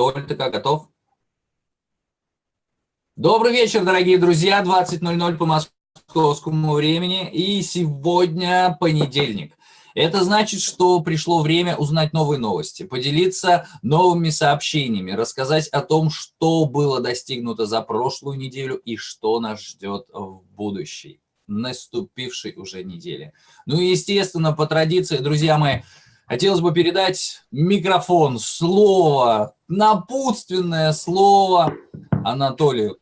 Толь, ты как, готов? Добрый вечер, дорогие друзья, 20.00 по московскому времени, и сегодня понедельник. Это значит, что пришло время узнать новые новости, поделиться новыми сообщениями, рассказать о том, что было достигнуто за прошлую неделю и что нас ждет в будущей, наступившей уже неделе. Ну и, естественно, по традиции, друзья мои, хотелось бы передать микрофон, слово, напутственное слово Анатолию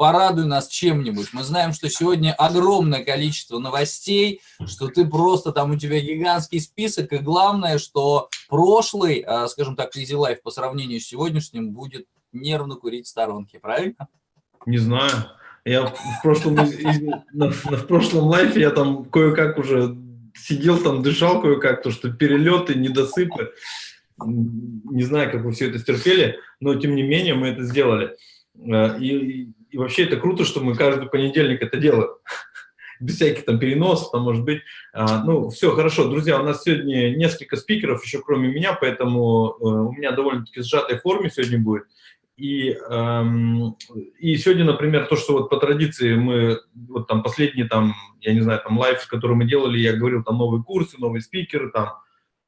порадуй нас чем-нибудь. Мы знаем, что сегодня огромное количество новостей, что ты просто там, у тебя гигантский список, и главное, что прошлый, а, скажем так, Easy Life по сравнению с сегодняшним будет нервно курить в сторонке, правильно? Не знаю. Я в прошлом, в прошлом лайфе я там кое-как уже сидел там, дышал кое-как, то что перелеты, недосыпы. Не знаю, как вы все это стерпели, но тем не менее мы это сделали. Э, и, и вообще это круто, что мы каждый понедельник это делаем. Без всяких там переносов, там может быть. А, ну, все, хорошо. Друзья, у нас сегодня несколько спикеров, еще кроме меня, поэтому э, у меня довольно-таки сжатой форме сегодня будет. И, эм, и сегодня, например, то, что вот по традиции мы, вот там последние там, я не знаю, там лайф, который мы делали, я говорил, там новые курсы, новые спикеры, там,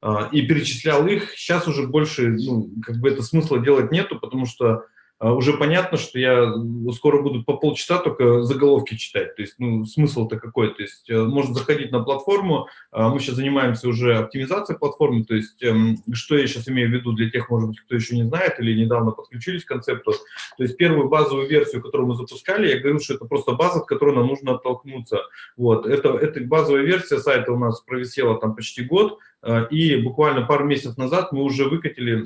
э, и перечислял их. Сейчас уже больше, ну, как бы это смысла делать нету, потому что уже понятно, что я скоро буду по полчаса только заголовки читать. То есть, ну, смысл-то какой? То есть, э, можно заходить на платформу, а мы сейчас занимаемся уже оптимизацией платформы, то есть, эм, что я сейчас имею в виду для тех, может быть, кто еще не знает или недавно подключились к концепту. То есть, первую базовую версию, которую мы запускали, я говорил, что это просто база, от которой нам нужно оттолкнуться. Вот, это, эта базовая версия сайта у нас провисела там почти год, э, и буквально пару месяцев назад мы уже выкатили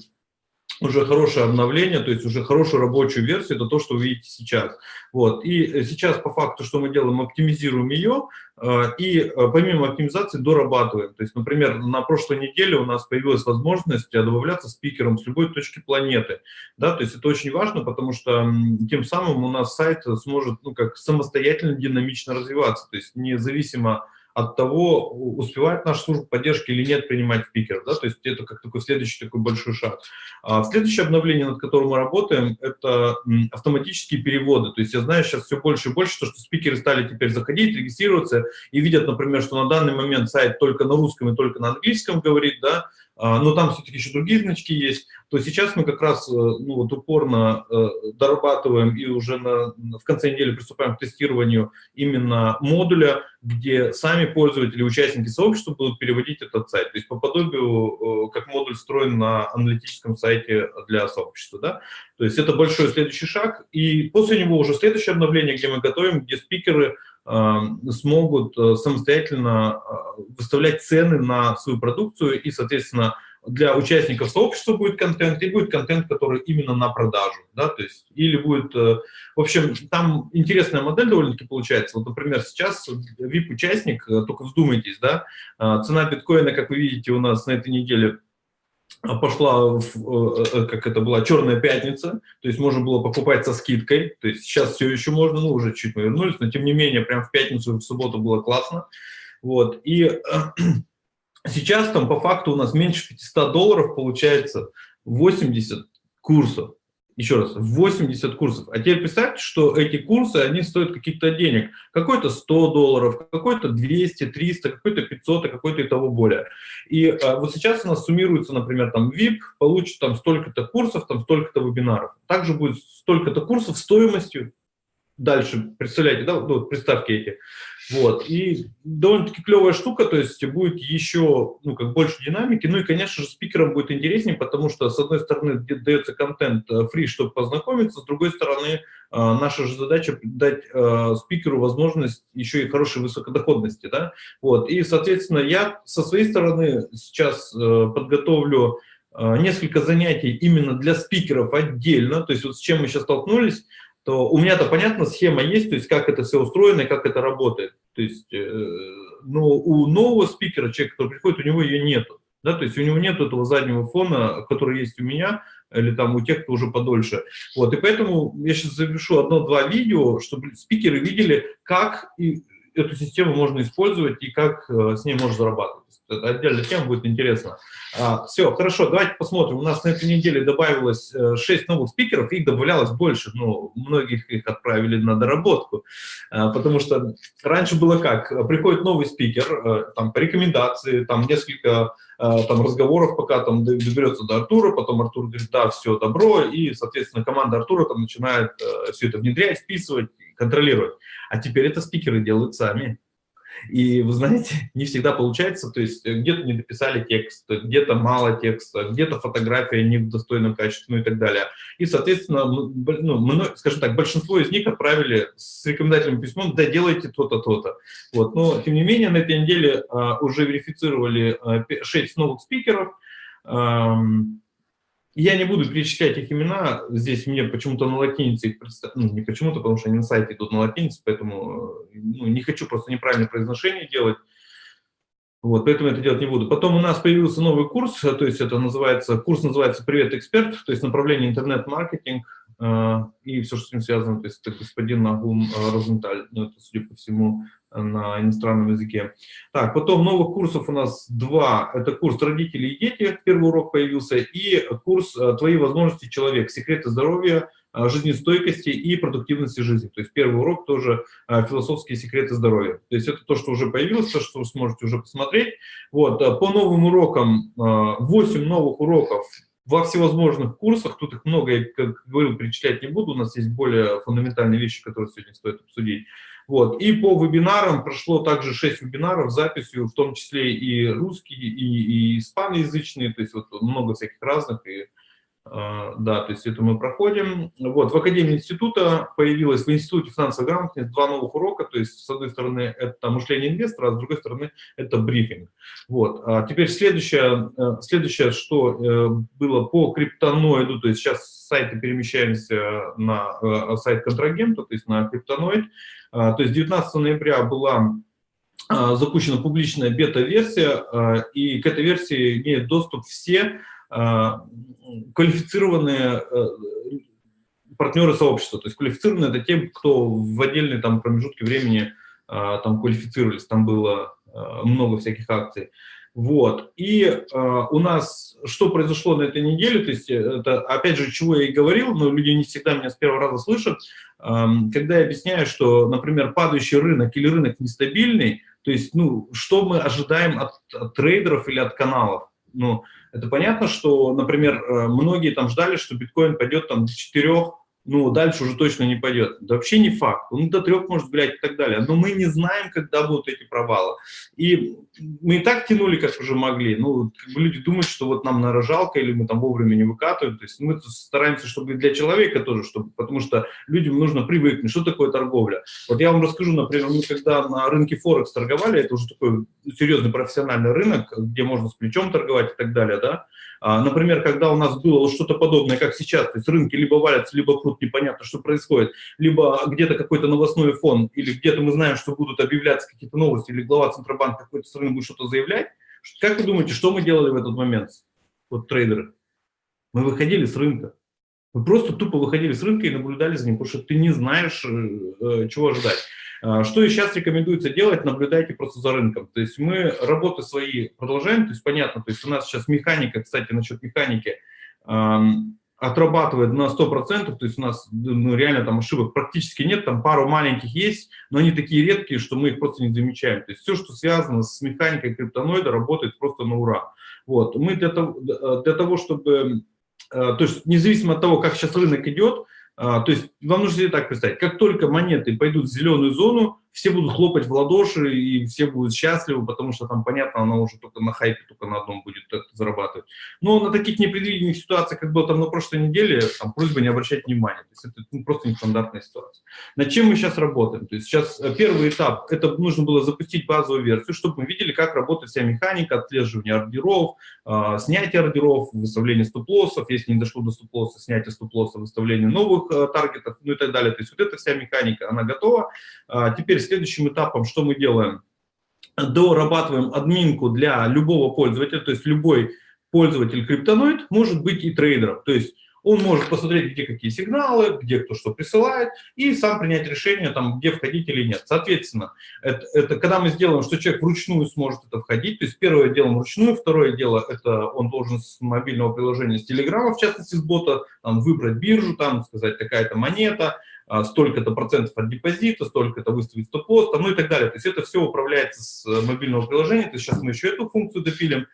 уже хорошее обновление, то есть уже хорошую рабочую версию, это то, что вы видите сейчас. Вот. И э, сейчас по факту, что мы делаем, оптимизируем ее, э, и э, помимо оптимизации дорабатываем. То есть, например, на прошлой неделе у нас появилась возможность добавляться спикером с любой точки планеты. Да, то есть это очень важно, потому что тем самым у нас сайт сможет ну, как самостоятельно, динамично развиваться, то есть независимо от того, успевает наша служба поддержки или нет принимать спикеров. Да? То есть это как такой следующий такой большой шаг. А следующее обновление, над которым мы работаем, это автоматические переводы. То есть я знаю сейчас все больше и больше, то, что спикеры стали теперь заходить, регистрироваться и видят, например, что на данный момент сайт только на русском и только на английском говорит, да, но там все-таки еще другие значки есть, то сейчас мы как раз э, ну, вот упорно э, дорабатываем и уже на, в конце недели приступаем к тестированию именно модуля, где сами пользователи, участники сообщества будут переводить этот сайт. То есть по подобию, э, как модуль строен на аналитическом сайте для сообщества. Да? То есть это большой следующий шаг. И после него уже следующее обновление, где мы готовим, где спикеры смогут э, самостоятельно э, выставлять цены на свою продукцию, и, соответственно, для участников сообщества будет контент, и будет контент, который именно на продажу, да, то есть, или будет, э, в общем, там интересная модель довольно-таки получается, вот, например, сейчас VIP-участник, только вздумайтесь, да, цена биткоина, как вы видите, у нас на этой неделе пошла, в, э, э, как это была, черная пятница, то есть можно было покупать со скидкой, то есть сейчас все еще можно, ну уже чуть мы вернулись, но тем не менее, прям в пятницу в субботу было классно, вот, и э, сейчас там по факту у нас меньше 500 долларов получается 80 курсов, еще раз, 80 курсов. А теперь представьте, что эти курсы, они стоят каких-то денег. Какой-то 100 долларов, какой-то 200, 300, какой-то 500, а какой-то и того более. И а, вот сейчас у нас суммируется, например, там VIP получит там столько-то курсов, там столько-то вебинаров. Также будет столько-то курсов стоимостью. Дальше, представляете, да, вот представьте эти. Вот, и довольно-таки клевая штука, то есть будет еще, ну, как больше динамики, ну и, конечно же, спикерам будет интереснее, потому что, с одной стороны, дается контент фри, э, чтобы познакомиться, с другой стороны, э, наша же задача дать э, спикеру возможность еще и хорошей высокодоходности, да, вот, и, соответственно, я со своей стороны сейчас подготовлю несколько занятий именно для спикеров отдельно, то есть вот с чем мы сейчас столкнулись, то у меня-то понятно, схема есть, то есть как это все устроено и как это работает. То есть, э, но у нового спикера, человека, который приходит, у него ее нету. Да, то есть у него нет этого заднего фона, который есть у меня, или там у тех, кто уже подольше. Вот, и поэтому я сейчас запишу одно-два видео, чтобы спикеры видели, как и эту систему можно использовать и как с ней можно зарабатывать. Это отдельная тема, будет интересно. А, все, хорошо, давайте посмотрим. У нас на этой неделе добавилось 6 новых спикеров, их добавлялось больше, но многих их отправили на доработку. А, потому что раньше было как? Приходит новый спикер, там по рекомендации, там несколько там разговоров, пока там доберется до Артура, потом Артур говорит, да, все, добро, и, соответственно, команда Артура там начинает все это внедрять, вписывать, контролировать. А теперь это спикеры делают сами. И, вы знаете, не всегда получается, то есть где-то не дописали текст, где-то мало текста, где-то фотография не в достойном качестве, ну и так далее. И, соответственно, ну, скажем так, большинство из них отправили с рекомендательным письмом, да, делайте то-то, то-то. Вот. Но, тем не менее, на этой неделе а, уже верифицировали а, 6 новых спикеров, я не буду перечислять их имена, здесь мне почему-то на латинице их представляют, ну, не почему-то, потому что они на сайте идут на латинице, поэтому ну, не хочу просто неправильное произношение делать. Вот, поэтому это делать не буду. Потом у нас появился новый курс, то есть это называется, курс называется «Привет, эксперт», то есть направление интернет-маркетинг э, и все, что с ним связано, то есть это господин Нагум э, Розенталь, ну, это, судя по всему, на иностранном языке. Так, потом новых курсов у нас два. Это курс «Родители и дети», первый урок появился, и курс э, «Твои возможности человек. Секреты здоровья, э, жизнестойкости и продуктивности жизни». То есть первый урок тоже э, «Философские секреты здоровья». То есть это то, что уже появилось, то, что вы сможете уже посмотреть. Вот, по новым урокам, 8 новых уроков во всевозможных курсах, тут их много, я, как говорил, перечислять не буду, у нас есть более фундаментальные вещи, которые сегодня стоит обсудить. Вот. И по вебинарам прошло также 6 вебинаров с записью, в том числе и русские, и, и испаноязычные, то есть вот много всяких разных, и да, то есть это мы проходим. Вот, в Академии института появилось, в Институте финансовой грамотности два новых урока, то есть с одной стороны это мышление инвестора, а с другой стороны это брифинг. Вот, а теперь следующее, э, следующее, что э, было по криптоноиду, то есть сейчас сайты перемещаемся на э, сайт контрагента, то есть на криптоноид, а, то есть 19 ноября была запущена публичная бета-версия, и к этой версии имеют доступ все квалифицированные э, партнеры сообщества. То есть квалифицированные это те, кто в отдельные там, промежутки времени а, там квалифицировались, там было а, много всяких акций. Вот. И э, у нас что произошло на этой неделе, то есть это, опять же, чего я и говорил, но люди не всегда меня с первого раза слышат, э, когда я объясняю, что, например, падающий рынок или рынок нестабильный, то есть, ну, что мы ожидаем от, от трейдеров или от каналов? Ну, это понятно, что, например, э, многие там ждали, что биткоин пойдет там до 4, ну, дальше уже точно не пойдет. Да вообще не факт. Он до трех может гулять и так далее. Но мы не знаем, когда будут эти провалы. И мы и так тянули, как уже могли. Ну, как бы люди думают, что вот нам нарожалка или мы там вовремя не выкатываем. То есть мы стараемся, чтобы для человека тоже, чтобы, потому что людям нужно привыкнуть, что такое торговля. Вот я вам расскажу, например, мы когда на рынке Форекс торговали, это уже такой серьезный профессиональный рынок, где можно с плечом торговать и так далее, да, например, когда у нас было что-то подобное, как сейчас, то есть рынки либо валятся, либо крут, непонятно, что происходит, либо где-то какой-то новостной фон, или где-то мы знаем, что будут объявляться какие-то новости, или глава Центробанка какой-то страны будет что-то заявлять. Как вы думаете, что мы делали в этот момент, вот трейдеры? Мы выходили с рынка. Мы просто тупо выходили с рынка и наблюдали за ним, потому что ты не знаешь, э, э, чего ожидать. А, что и сейчас рекомендуется делать, наблюдайте просто за рынком. То есть мы работы свои продолжаем, то есть понятно, то есть у нас сейчас механика, кстати, насчет механики, отрабатывает на 100%, то есть у нас ну, реально там ошибок практически нет, там пару маленьких есть, но они такие редкие, что мы их просто не замечаем. То есть все, что связано с механикой криптоноида, работает просто на ура. Вот. Мы для того, для того чтобы, э, то есть независимо от того, как сейчас рынок идет, а, то есть вам нужно себе так представить, как только монеты пойдут в зеленую зону, все будут хлопать в ладоши, и все будут счастливы, потому что там, понятно, она уже только на хайпе, только на одном будет зарабатывать. Но на таких непредвиденных ситуациях, как было там на прошлой неделе, там просьба не обращать внимания. То есть это ну, просто нестандартная ситуация. Над чем мы сейчас работаем? То есть сейчас э, первый этап, это нужно было запустить базовую версию, чтобы мы видели, как работает вся механика отслеживания ордеров, э, снятия ордеров, выставления стоп-лоссов, если не дошло до стоп-лосса, снятия стоп-лосса, выставления новых э, таргетов, ну и так далее. То есть вот эта вся механика, она готова. А теперь следующим этапом что мы делаем? Дорабатываем админку для любого пользователя, то есть любой пользователь криптоноид может быть и трейдером. То есть Он может посмотреть, где какие сигналы, где кто что присылает, и сам принять решение, там, где входить или нет. Соответственно, это, это когда мы сделаем, что человек вручную сможет это входить, то есть первое дело вручную, второе дело, это он должен с мобильного приложения, с телеграмма, в частности, с бота, там, выбрать биржу, там, сказать, такая-то монета, столько-то процентов от депозита, столько-то выставить стоп-лосс, ну и так далее. То есть это все управляется с э, мобильного приложения, то есть сейчас мы еще эту функцию допилим.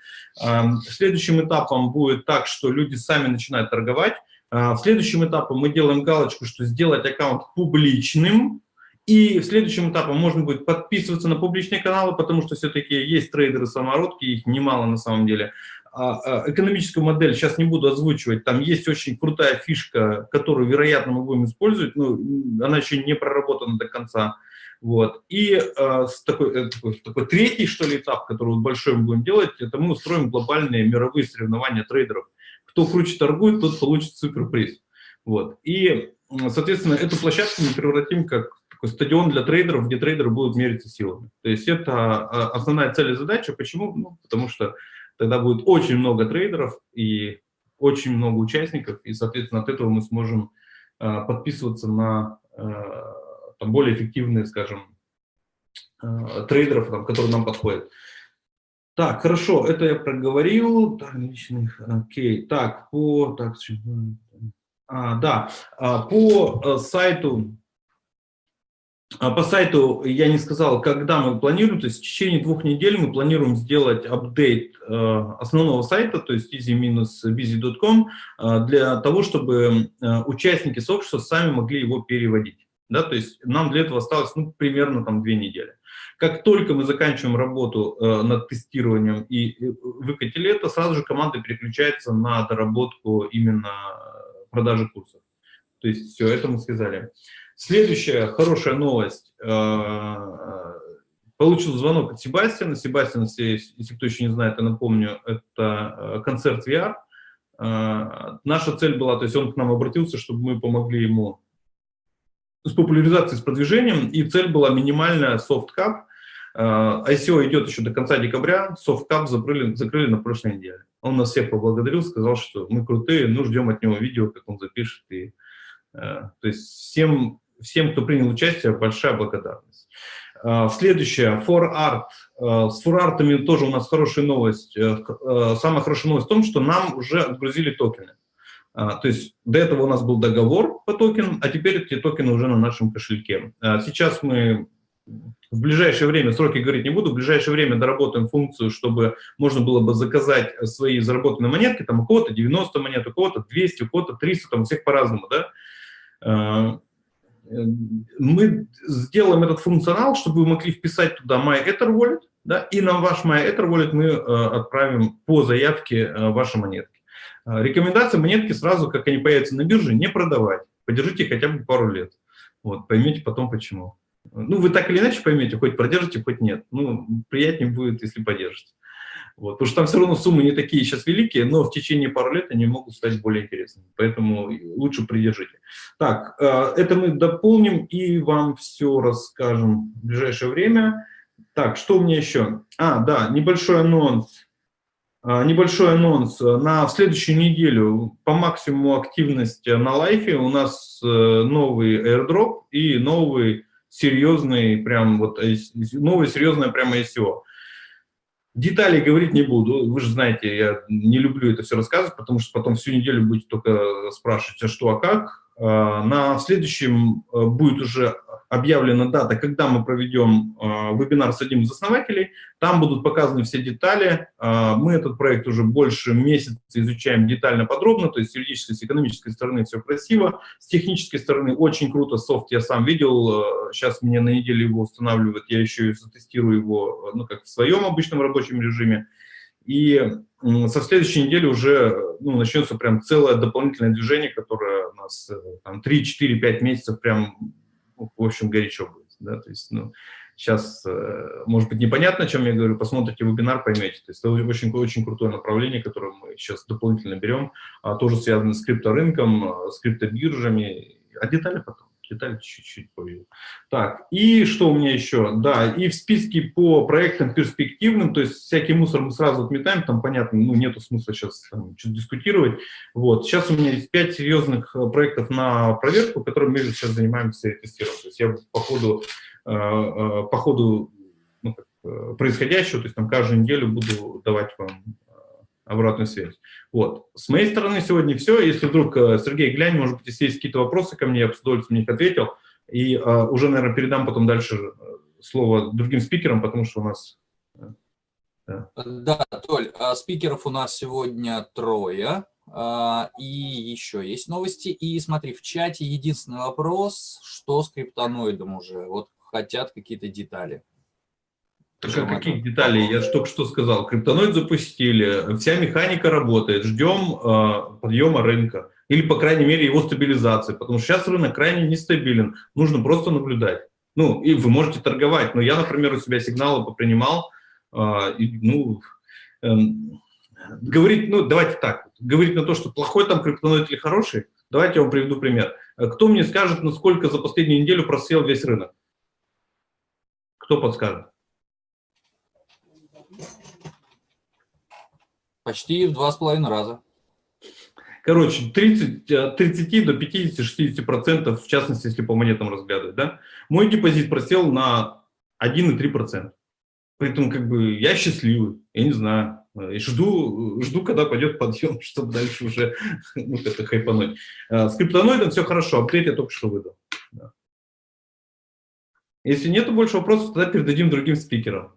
Следующим этапом будет так, что люди сами начинают торговать. А, в следующем этапе мы делаем галочку, что сделать аккаунт публичным, и в следующем этапе можно будет подписываться на публичные каналы, потому что все-таки есть трейдеры-самородки, их немало на самом деле. А, а, экономическую модель сейчас не буду озвучивать, там есть очень крутая фишка, которую, вероятно, мы будем использовать, но она еще не проработана до конца. Вот. И э, такой, э, такой, такой третий, что ли, этап, который большой мы будем делать, это мы устроим глобальные мировые соревнования трейдеров. Кто круче торгует, тот получит суперприз. Вот. И, соответственно, эту площадку мы превратим как такой стадион для трейдеров, где трейдеры будут мериться силами. То есть это основная цель и задача. Почему? Ну, потому что тогда будет очень много трейдеров и очень много участников, и, соответственно, от этого мы сможем э, подписываться на э, там, более эффективные, скажем, э, трейдеров, там, которые нам подходят. Так, хорошо, это я проговорил. Так, личных, окей. Так, по, так, а, да, а, по сайту а по сайту я не сказал, когда мы планируем, то есть в течение двух недель мы планируем сделать апдейт э, основного сайта, то есть easy-busy.com, э, для того, чтобы э, участники сообщества сами могли его переводить. Да, то есть нам для этого осталось ну, примерно там две недели. Как только мы заканчиваем работу над тестированием и выкатили это, сразу же команда переключается на доработку именно продажи курсов. То есть все, это мы сказали. Следующая хорошая новость. Э, получил звонок от Себастьяна. Себастьян, если, кто еще не знает, я напомню, это э, концерт VR. Э, наша цель была, то есть он к нам обратился, чтобы мы помогли ему с популяризацией, с продвижением, и цель была минимальная soft cap. ICO идет еще до конца декабря, soft cap закрыли, закрыли на прошлой неделе. Он нас всех поблагодарил, сказал, что мы крутые, ну ждем от него видео, как он запишет. И, то есть всем всем, кто принял участие, большая благодарность. А, следующее, For Art. А, с For Art тоже у нас хорошая новость. Э, э, самая хорошая новость в том, что нам уже отгрузили токены. А, то есть до этого у нас был договор по токенам, а теперь эти токены уже на нашем кошельке. Сейчас мы в ближайшее время, сроки говорить не буду, в ближайшее время доработаем функцию, чтобы можно было бы заказать свои заработанные монетки, там у кого-то 90 монет, у кого-то 200, у кого-то 300, там у всех по-разному, да мы сделаем этот функционал, чтобы вы могли вписать туда MyEtherWallet, да, и на ваш MyEtherWallet мы э, отправим по заявке э, ваши монетки. Э, рекомендация монетки сразу, как они появятся на бирже, не продавать. Подержите хотя бы пару лет. Вот, поймете потом почему. Ну, вы так или иначе поймете, хоть продержите, хоть нет. Ну, приятнее будет, если подержите. Вот, потому что там все равно суммы не такие сейчас великие, но в течение пару лет они могут стать более интересными. Поэтому лучше придержите. Так, э, это мы дополним и вам все расскажем в ближайшее время. Так, что у меня еще? А, да, небольшой анонс. А, небольшой анонс. На следующую неделю по максимуму активности на лайфе у нас э, новый airdrop и новый серьезный, прям вот, э, новый серьезное прямо SEO. Деталей говорить не буду, вы же знаете, я не люблю это все рассказывать, потому что потом всю неделю будете только спрашивать, а что, а как. А, на следующем э, будет уже объявлена дата, когда мы проведем э, вебинар с одним из основателей. Там будут показаны все детали. Э, мы этот проект уже больше месяца изучаем детально, подробно, то есть с юридической, с экономической стороны все красиво, с технической стороны очень круто, софт я сам видел, сейчас мне на неделю его устанавливают, я еще и затестирую его, ну, как в своем обычном рабочем режиме. И со следующей недели уже ну, начнется прям целое дополнительное движение, которое у нас там 3, 4, 5 месяцев прям в общем, горячо будет. Да? То есть, ну, сейчас, э, может быть, непонятно, о чем я говорю, посмотрите вебинар, поймете. То есть это очень, очень крутое направление, которое мы сейчас дополнительно берем, а тоже связано с крипторынком, с криптобиржами, а детали потом. Детали чуть-чуть поведу. Так, и что у меня еще? Да, и в списке по проектам перспективным, то есть всякий мусор мы сразу отметаем, там, понятно, ну, нету смысла сейчас что-то дискутировать. Вот, сейчас у меня есть пять серьезных э, проектов на проверку, которыми мы сейчас занимаемся и тестируем. То есть я по ходу, э, э, по ходу ну, происходящего, то есть там каждую неделю буду давать вам обратную связь. Вот. С моей стороны сегодня все. Если вдруг, э, Сергей, глянь, может быть, если есть какие-то вопросы ко мне, я бы с удовольствием на них ответил. И а, уже, наверное, передам потом дальше э, слово другим спикерам, потому что у нас... Да, да Толь, а спикеров у нас сегодня трое. А, и еще есть новости. И смотри, в чате единственный вопрос, что с криптоноидом уже? Вот хотят какие-то детали. Так а каких деталей? Я же только что сказал. Криптоноид запустили, вся механика работает, ждем э, подъема рынка. Или, по крайней мере, его стабилизации. Потому что сейчас рынок крайне нестабилен. Нужно просто наблюдать. Ну, и вы можете торговать. Но я, например, у себя сигналы попринимал. Э, и, ну, э, говорить, ну, давайте так. Говорить на то, что плохой там криптоноид или хороший. Давайте я вам приведу пример. Кто мне скажет, насколько за последнюю неделю просел весь рынок? Кто подскажет? Почти в два с половиной раза. Короче, 30, 30 э, до 50-60%, в частности, если по монетам разглядывать, да, мой депозит просел на 1,3%. Поэтому как бы я счастливый, я не знаю, и жду, жду, когда пойдет подъем, чтобы дальше уже ну, это хайпануть. Э, с криптоноидом все хорошо, апдейт я только что выдал. Да. Если нет больше вопросов, тогда передадим другим спикерам.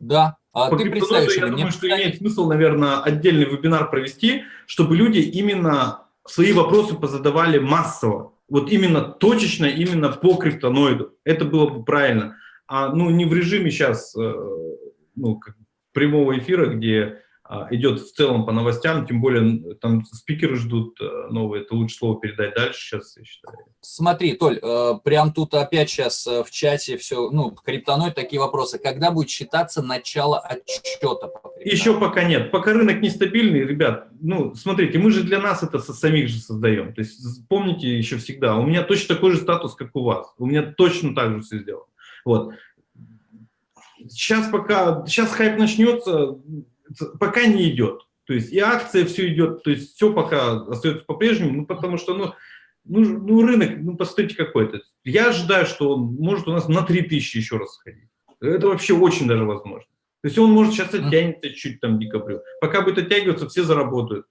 Да, а По ты представишь, я думаю, что имеет смысл, наверное, отдельный вебинар провести, чтобы люди именно свои вопросы позадавали массово. Вот именно точечно, именно по криптоноиду. Это было бы правильно. А ну не в режиме сейчас э, ну, прямого эфира, где идет в целом по новостям, тем более там спикеры ждут э, новые, это лучше слово передать дальше сейчас, я считаю. Смотри, Толь, э, прям тут опять сейчас э, в чате все, ну, криптоной такие вопросы. Когда будет считаться начало отчета? По Еще пока нет. Пока рынок нестабильный, ребят, ну, смотрите, мы же для нас это со самих же создаем. То есть помните еще всегда, у меня точно такой же статус, как у вас. У меня точно так же все сделано. Вот. Сейчас пока, сейчас хайп начнется, пока не идет. То есть и акция все идет, то есть все пока остается по-прежнему, ну потому что ну, ну, ну рынок, ну посмотрите какой-то. Я ожидаю, что он может у нас на 3000 еще раз сходить. Это вообще очень даже возможно. То есть он может сейчас оттянется чуть там декабрю. Пока будет оттягиваться, все заработают.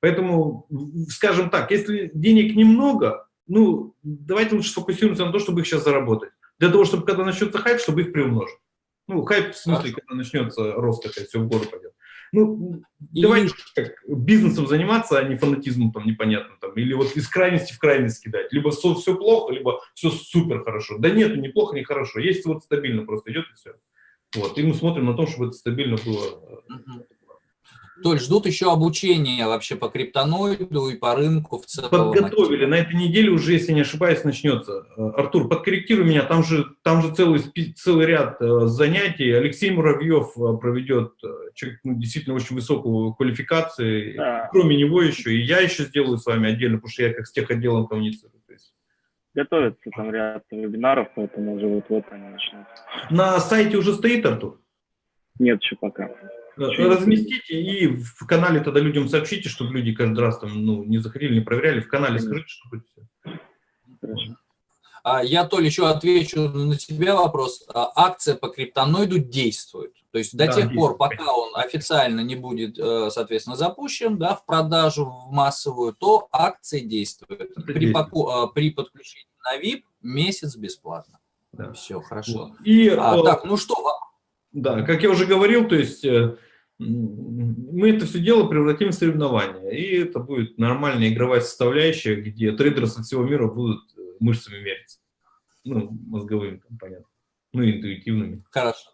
Поэтому, скажем так, если денег немного, ну, давайте лучше сфокусируемся на то, чтобы их сейчас заработать. Для того, чтобы когда начнется хайп, чтобы их приумножить. Ну, хайп в смысле, когда начнется рост, это все в гору пойдет. Ну, и... давайте как, бизнесом заниматься, а не фанатизмом там непонятно, там, или вот из крайности в крайность кидать. Либо все, все плохо, либо все супер хорошо. Да нет, не плохо, не хорошо. Есть вот стабильно просто идет и все. Вот, и мы смотрим на то, чтобы это стабильно было. То есть ждут еще обучения вообще по криптоноиду и по рынку в целом. Подготовили. На этой неделе уже, если не ошибаюсь, начнется. Э, Артур, подкорректируй меня, там же, там же целый, целый ряд э, занятий. Алексей Муравьев э, проведет человек ну, действительно очень высокую квалификацию. Да. Кроме него еще, и я еще сделаю с вами отдельно, потому что я как с тех отделом коммуницирую. Готовится там ряд вебинаров, поэтому уже вот-вот они начнутся. На сайте уже стоит, Артур? Нет еще пока. Разместите и в канале тогда людям сообщите, чтобы люди каждый раз там ну, не заходили, не проверяли. В канале скажите, чтобы все. А я, Толь, еще отвечу на тебя вопрос. А акция по криптоноиду действует. То есть до да, тех пор, пока он официально не будет, э, соответственно, запущен да, в продажу в массовую, то акция действует. при, Поку, э, при подключении на VIP месяц бесплатно. Да. Все, хорошо. И, а, так, ну что, да, как я уже говорил, то есть э, мы это все дело превратим в соревнование, и это будет нормальная игровая составляющая, где трейдеры со всего мира будут э, мышцами мериться. Ну, мозговыми, там, понятно. Ну, интуитивными. Хорошо.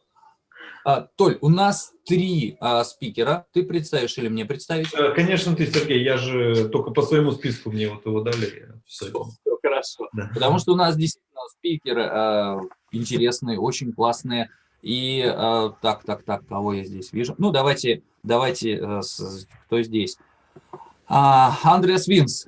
А, Толь, у нас три а, спикера. Ты представишь или мне представить? Э, конечно, ты, Сергей. Я же только по своему списку мне вот его дали. Все, все хорошо. Да. Потому что у нас действительно спикеры а, интересные, очень классные. И э, так, так, так, кого я здесь вижу? Ну, давайте, давайте, э, кто здесь? А, Андреас Винс.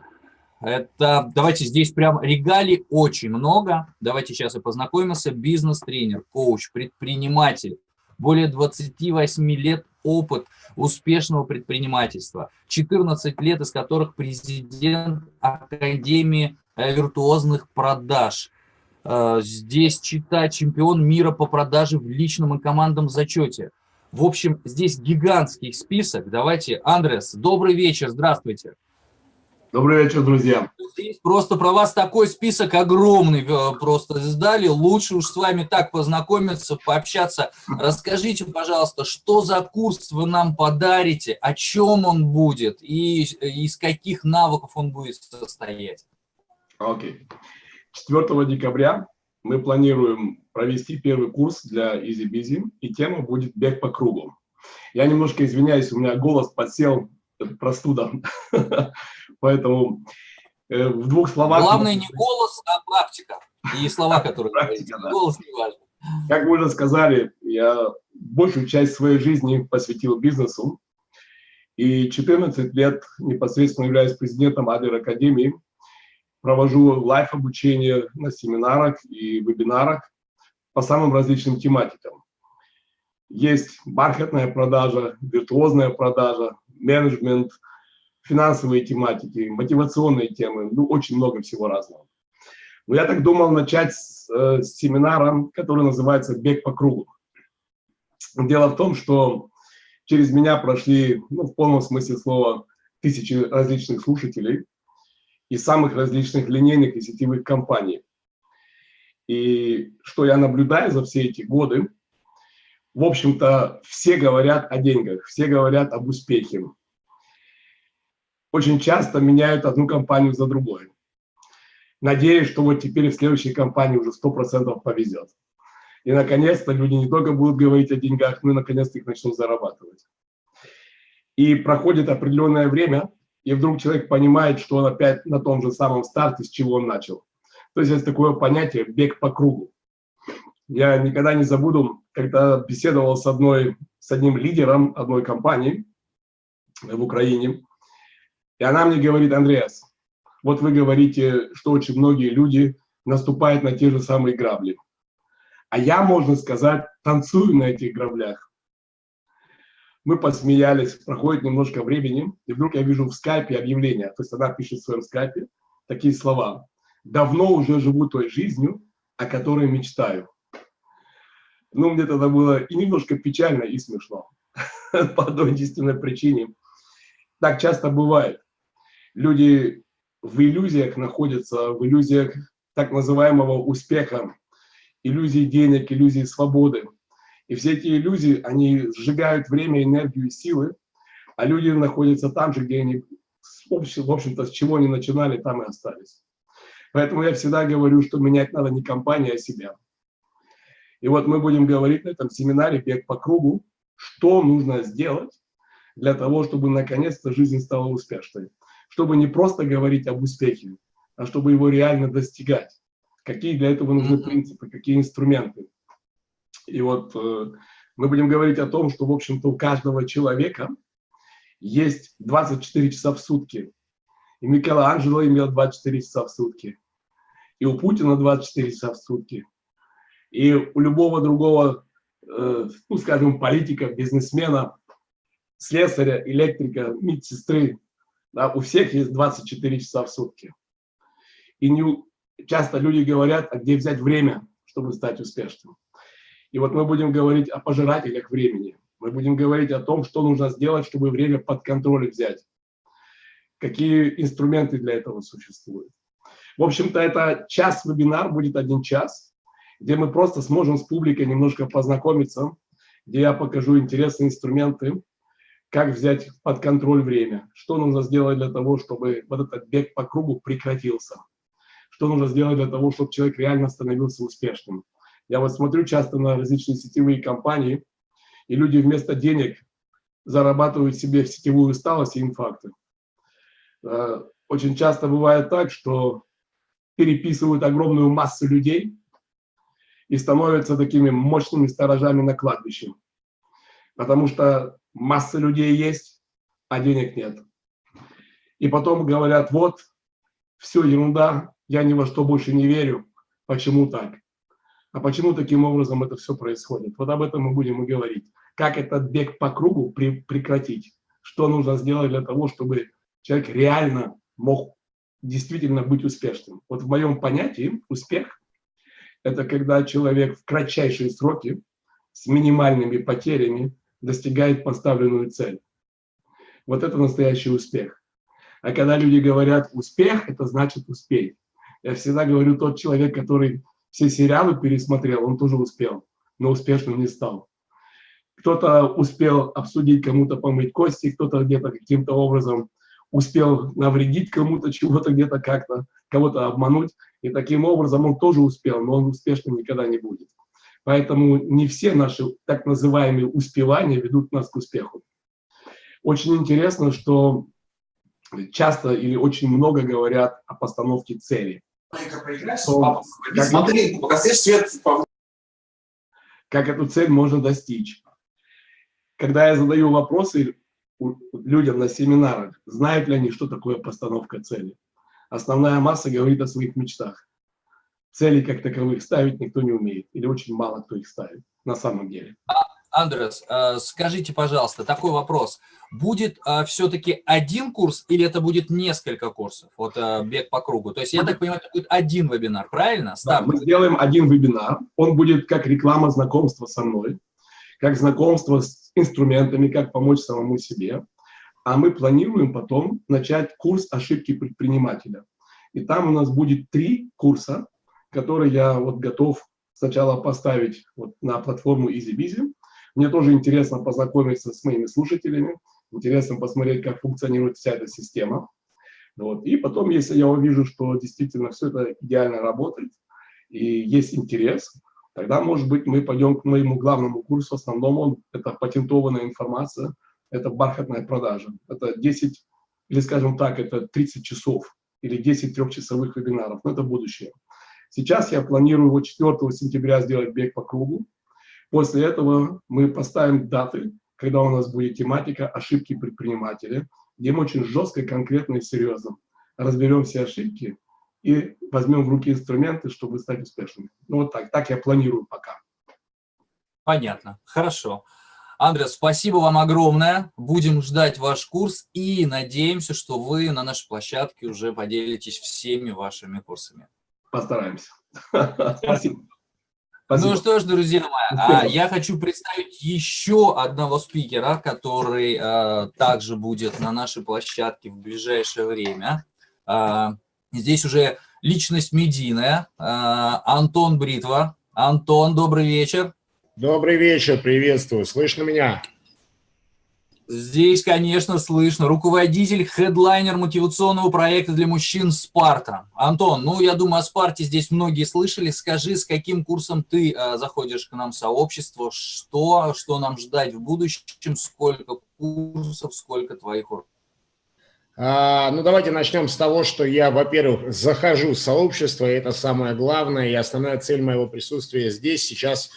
Это, давайте здесь прям регалий очень много. Давайте сейчас и познакомимся. Бизнес-тренер, коуч, предприниматель. Более 28 лет опыт успешного предпринимательства. 14 лет, из которых президент Академии э, виртуозных продаж. Э, здесь читать чемпион мира по продаже в личном и командном зачете. В общем, здесь гигантский список. Давайте, Андрес, добрый вечер, здравствуйте. Добрый вечер, друзья. Здесь просто про вас такой список огромный э, просто сдали. Лучше уж с вами так познакомиться, пообщаться. Расскажите, пожалуйста, что за курс вы нам подарите, о чем он будет и из каких навыков он будет состоять? Окей. Okay. 4 декабря мы планируем провести первый курс для Easy Busy, и тема будет «Бег по кругу». Я немножко извиняюсь, у меня голос подсел, простуда. Поэтому э, в двух словах... Главное не голос, а практика. И слова, которые практика, да. Голос не важен. Как вы уже сказали, я большую часть своей жизни посвятил бизнесу. И 14 лет непосредственно являюсь президентом Адлер Академии. Провожу лайф-обучение на семинарах и вебинарах по самым различным тематикам. Есть бархатная продажа, виртуозная продажа, менеджмент, финансовые тематики, мотивационные темы, ну, очень много всего разного. Но я так думал начать с, э, с семинара, который называется «Бег по кругу». Дело в том, что через меня прошли, ну, в полном смысле слова, тысячи различных слушателей из самых различных линейных и сетевых компаний. И что я наблюдаю за все эти годы, в общем-то, все говорят о деньгах, все говорят об успехе очень часто меняют одну компанию за другой. Надеюсь, что вот теперь в следующей компании уже 100% повезет. И, наконец-то, люди не только будут говорить о деньгах, но и, наконец-то, их начнут зарабатывать. И проходит определенное время, и вдруг человек понимает, что он опять на том же самом старте, с чего он начал. То есть есть такое понятие «бег по кругу». Я никогда не забуду, когда беседовал с, одной, с одним лидером одной компании в Украине, и она мне говорит, Андреас, вот вы говорите, что очень многие люди наступают на те же самые грабли. А я, можно сказать, танцую на этих граблях. Мы посмеялись, проходит немножко времени, и вдруг я вижу в скайпе объявление, то есть она пишет в своем скайпе такие слова. «Давно уже живу той жизнью, о которой мечтаю». Ну, мне тогда было и немножко печально, и смешно. По одной единственной причине. Так часто бывает люди в иллюзиях находятся, в иллюзиях так называемого успеха, иллюзии денег, иллюзии свободы. И все эти иллюзии, они сжигают время, энергию и силы, а люди находятся там же, где они, в общем-то, с чего они начинали, там и остались. Поэтому я всегда говорю, что менять надо не компанию, а себя. И вот мы будем говорить на этом семинаре «Бег по кругу», что нужно сделать для того, чтобы наконец-то жизнь стала успешной чтобы не просто говорить об успехе, а чтобы его реально достигать. Какие для этого нужны принципы, какие инструменты. И вот э, мы будем говорить о том, что, в общем-то, у каждого человека есть 24 часа в сутки. И Микеланджело имел 24 часа в сутки. И у Путина 24 часа в сутки. И у любого другого, э, ну, скажем, политика, бизнесмена, слесаря, электрика, медсестры, да, у всех есть 24 часа в сутки. И не, часто люди говорят, а где взять время, чтобы стать успешным. И вот мы будем говорить о пожирателях времени. Мы будем говорить о том, что нужно сделать, чтобы время под контроль взять. Какие инструменты для этого существуют. В общем-то, это час-вебинар, будет один час, где мы просто сможем с публикой немножко познакомиться, где я покажу интересные инструменты, как взять под контроль время, что нужно сделать для того, чтобы вот этот бег по кругу прекратился, что нужно сделать для того, чтобы человек реально становился успешным. Я вот смотрю часто на различные сетевые компании, и люди вместо денег зарабатывают себе сетевую усталость и инфаркты. Э, очень часто бывает так, что переписывают огромную массу людей и становятся такими мощными сторожами на кладбище. Потому что масса людей есть, а денег нет. И потом говорят, вот, все ерунда, я ни во что больше не верю. Почему так? А почему таким образом это все происходит? Вот об этом мы будем и говорить. Как этот бег по кругу при, прекратить? Что нужно сделать для того, чтобы человек реально мог действительно быть успешным? Вот в моем понятии успех – это когда человек в кратчайшие сроки с минимальными потерями достигает поставленную цель. Вот это настоящий успех. А когда люди говорят «успех», это значит «успеть». Я всегда говорю, тот человек, который все сериалы пересмотрел, он тоже успел, но успешным не стал. Кто-то успел обсудить, кому-то помыть кости, кто-то где-то каким-то образом успел навредить кому-то чего-то где-то как-то, кого-то обмануть, и таким образом он тоже успел, но он успешным никогда не будет. Поэтому не все наши так называемые успевания ведут нас к успеху. Очень интересно, что часто или очень много говорят о постановке цели. Что, как, Смотри, свет. Как эту цель можно достичь? Когда я задаю вопросы людям на семинарах, знают ли они, что такое постановка цели? Основная масса говорит о своих мечтах. Цели как таковых ставить никто не умеет, или очень мало кто их ставит на самом деле. Андрес, э, скажите, пожалуйста, такой вопрос. Будет э, все-таки один курс или это будет несколько курсов? Вот э, бег по кругу. То есть, я так понимаю, это будет один вебинар, правильно? Да, мы сделаем один вебинар. Он будет как реклама знакомства со мной, как знакомство с инструментами, как помочь самому себе. А мы планируем потом начать курс ошибки предпринимателя. И там у нас будет три курса, которые я вот готов сначала поставить вот на платформу EasyBizy. Мне тоже интересно познакомиться с моими слушателями, интересно посмотреть, как функционирует вся эта система. Вот. И потом, если я увижу, что действительно все это идеально работает и есть интерес, тогда, может быть, мы пойдем к моему главному курсу, основному, это патентованная информация, это бархатная продажа. Это 10, или скажем так, это 30 часов или 10 трехчасовых вебинаров, но это будущее. Сейчас я планирую вот 4 сентября сделать бег по кругу, После этого мы поставим даты, когда у нас будет тематика «Ошибки предпринимателя», где мы очень жестко, конкретно и серьезно разберем все ошибки и возьмем в руки инструменты, чтобы стать успешными. Ну вот так, так я планирую пока. Понятно, хорошо. Андрес, спасибо вам огромное. Будем ждать ваш курс и надеемся, что вы на нашей площадке уже поделитесь всеми вашими курсами. Постараемся. Спасибо. Спасибо. Ну что ж, друзья мои, а, я хочу представить еще одного спикера, который а, также будет на нашей площадке в ближайшее время. А, здесь уже личность медийная, а, Антон Бритва. Антон, добрый вечер. Добрый вечер, приветствую. Слышно меня? Здесь, конечно, слышно. Руководитель, хедлайнер мотивационного проекта для мужчин «Спарта». Антон, ну, я думаю, о «Спарте» здесь многие слышали. Скажи, с каким курсом ты э, заходишь к нам в сообщество? Что, что нам ждать в будущем? Сколько курсов, сколько твоих уроков? А, ну, давайте начнем с того, что я, во-первых, захожу в сообщество, и это самое главное, и основная цель моего присутствия здесь сейчас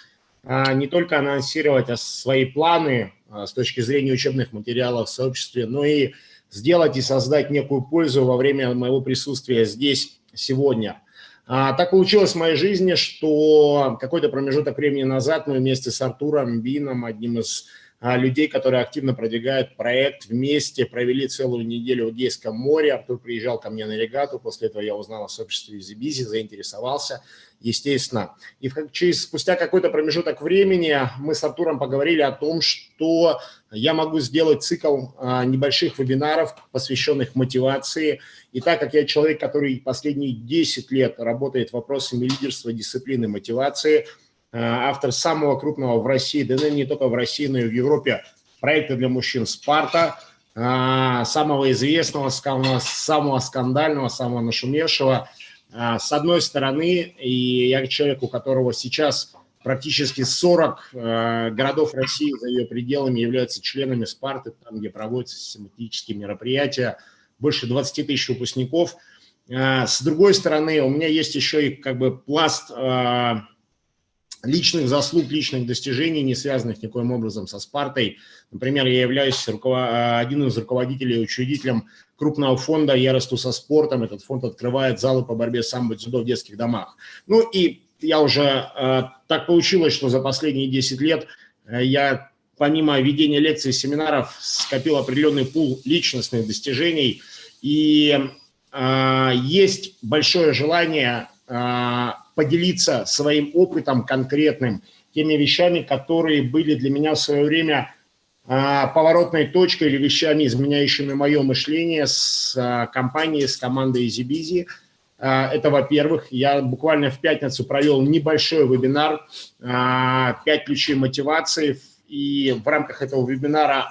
а, не только анонсировать свои планы а, с точки зрения учебных материалов в сообществе, но и сделать и создать некую пользу во время моего присутствия здесь сегодня. А, так получилось в моей жизни, что какой-то промежуток времени назад мы вместе с Артуром Бином, одним из а, людей, которые активно продвигают проект вместе, провели целую неделю в Эгейском море. Артур приезжал ко мне на регату, после этого я узнал о сообществе Зибизи, заинтересовался, естественно. И через, спустя какой-то промежуток времени мы с Артуром поговорили о том, что я могу сделать цикл а, небольших вебинаров, посвященных мотивации. И так как я человек, который последние 10 лет работает вопросами лидерства, дисциплины, мотивации – автор самого крупного в России, да не только в России, но и в Европе, проекта для мужчин «Спарта», э, самого известного, самого скандального, самого нашумевшего. Э, с одной стороны, и я человек, у которого сейчас практически 40 городов России за ее пределами являются членами «Спарты», там, где проводятся систематические мероприятия, больше 20 тысяч выпускников. С другой стороны, у меня есть еще и как бы пласт личных заслуг, личных достижений, не связанных никоим образом со Спартой. Например, я являюсь руковод... один из руководителей, учредителем крупного фонда «Я расту со спортом». Этот фонд открывает залы по борьбе с самбо дзюдо в детских домах. Ну и я уже э, так получилось, что за последние 10 лет э, я помимо ведения лекций и семинаров скопил определенный пул личностных достижений. И э, есть большое желание э, поделиться своим опытом конкретным, теми вещами, которые были для меня в свое время э, поворотной точкой или вещами, изменяющими мое мышление с э, компанией, с командой. А, это, во-первых, я буквально в пятницу провел небольшой вебинар «5 ключей мотивации», и в рамках этого вебинара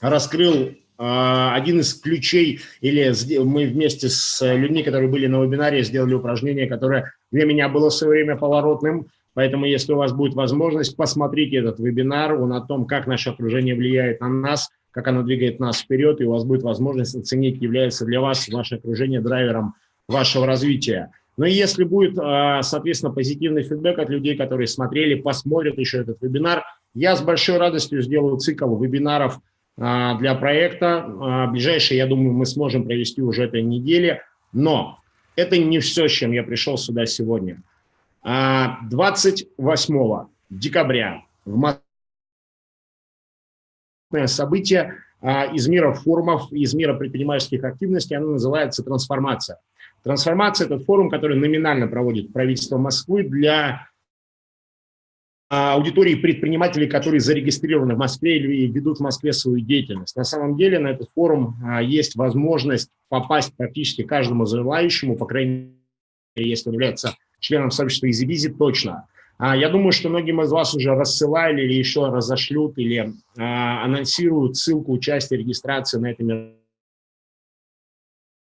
раскрыл один из ключей, или мы вместе с людьми, которые были на вебинаре, сделали упражнение, которое для меня было в свое время поворотным, поэтому если у вас будет возможность, посмотрите этот вебинар, он о том, как наше окружение влияет на нас, как оно двигает нас вперед, и у вас будет возможность оценить, является для вас ваше окружение драйвером вашего развития. Но если будет, а, соответственно, позитивный фидбэк от людей, которые смотрели, посмотрят еще этот вебинар, я с большой радостью сделаю цикл вебинаров а, для проекта. А, ближайшие, я думаю, мы сможем провести уже этой неделе. Но это не все, с чем я пришел сюда сегодня. 28 декабря в Москве событие из мира форумов, из мира предпринимательских активностей, оно называется «Трансформация». Трансформация – это форум, который номинально проводит правительство Москвы для а, аудитории предпринимателей, которые зарегистрированы в Москве или ведут в Москве свою деятельность. На самом деле на этот форум а, есть возможность попасть практически каждому желающему, по крайней мере, если является членом сообщества EasyBizy, точно. А, я думаю, что многим из вас уже рассылали или еще разошлют, или анонсируют ссылку участия, регистрации на этом мероприятии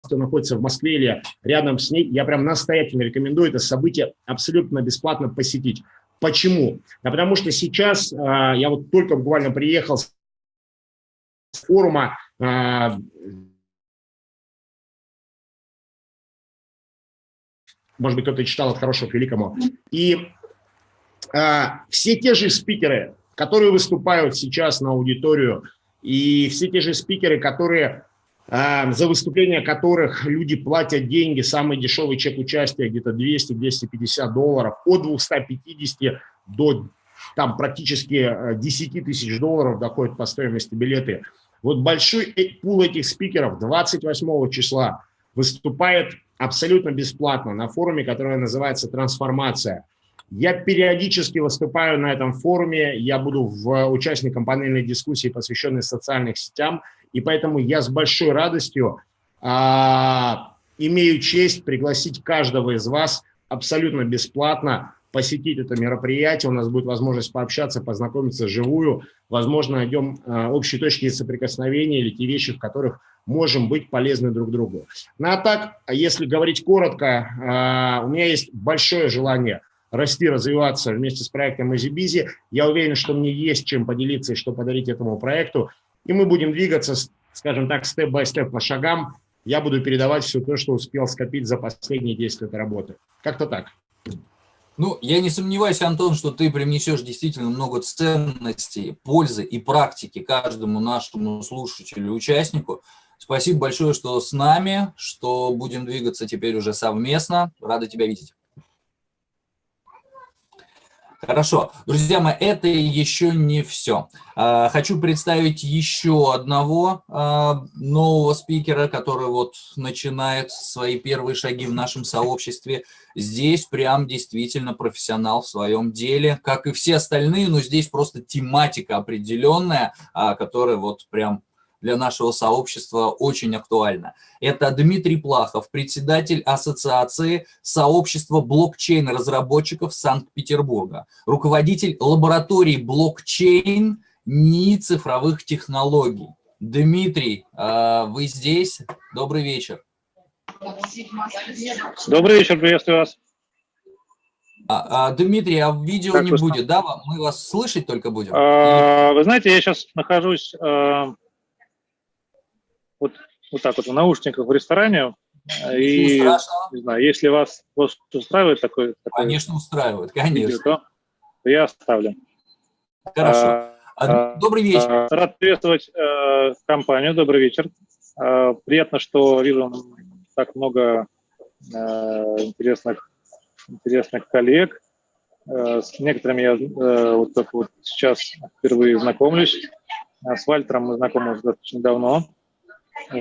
кто находится в Москве или рядом с ней, я прям настоятельно рекомендую это событие абсолютно бесплатно посетить. Почему? Да потому что сейчас, а, я вот только буквально приехал с форума, а, может быть, кто-то читал от хорошего к великому, и а, все те же спикеры, которые выступают сейчас на аудиторию, и все те же спикеры, которые за выступления которых люди платят деньги, самый дешевый чек участия где-то 200-250 долларов, от 250 до там практически 10 э, тысяч долларов доходит по стоимости билеты. Вот большой э, пул этих спикеров 28 числа выступает абсолютно бесплатно на форуме, который называется «Трансформация». Я периодически выступаю на этом форуме, я буду в участником панельной дискуссии, посвященной социальным сетям, и поэтому я с большой радостью а, имею честь пригласить каждого из вас абсолютно бесплатно посетить это мероприятие. У нас будет возможность пообщаться, познакомиться живую. Возможно, найдем а, общие точки соприкосновения или те вещи, в которых можем быть полезны друг другу. Ну а так, если говорить коротко, а, у меня есть большое желание расти, развиваться вместе с проектом EasyBizy. Я уверен, что мне есть чем поделиться и что подарить этому проекту. И мы будем двигаться, скажем так, степ-бай-степ по шагам. Я буду передавать все то, что успел скопить за последние 10 лет работы. Как-то так. Ну, я не сомневаюсь, Антон, что ты привнесешь действительно много ценностей, пользы и практики каждому нашему слушателю участнику. Спасибо большое, что с нами, что будем двигаться теперь уже совместно. Рада тебя видеть. Хорошо. Друзья мои, это еще не все. А, хочу представить еще одного а, нового спикера, который вот начинает свои первые шаги в нашем сообществе. Здесь прям действительно профессионал в своем деле, как и все остальные, но здесь просто тематика определенная, а, которая вот прям для нашего сообщества очень актуально. Это Дмитрий Плахов, председатель Ассоциации сообщества блокчейн-разработчиков Санкт-Петербурга, руководитель лаборатории блокчейн НИИ цифровых технологий. Дмитрий, а, вы здесь? Добрый вечер. Добрый вечер, приветствую вас. А, а, Дмитрий, а видео как не будет, да? Мы вас слышать только будем? А, вы знаете, я сейчас нахожусь а, вот, так вот в наушниках в ресторане, И, Ничего страшного. не знаю, если вас, вас устраивает такой, такой Конечно, устраивает, видео, конечно. то я оставлю. Хорошо. А, А, Добрый вечер. а, Рад приветствовать э, компанию. Добрый вечер. Э, приятно, что вижу так много э, интересных, интересных коллег. Э, с некоторыми я э, вот только вот сейчас впервые знакомлюсь. С Вальтером мы знакомы уже достаточно давно.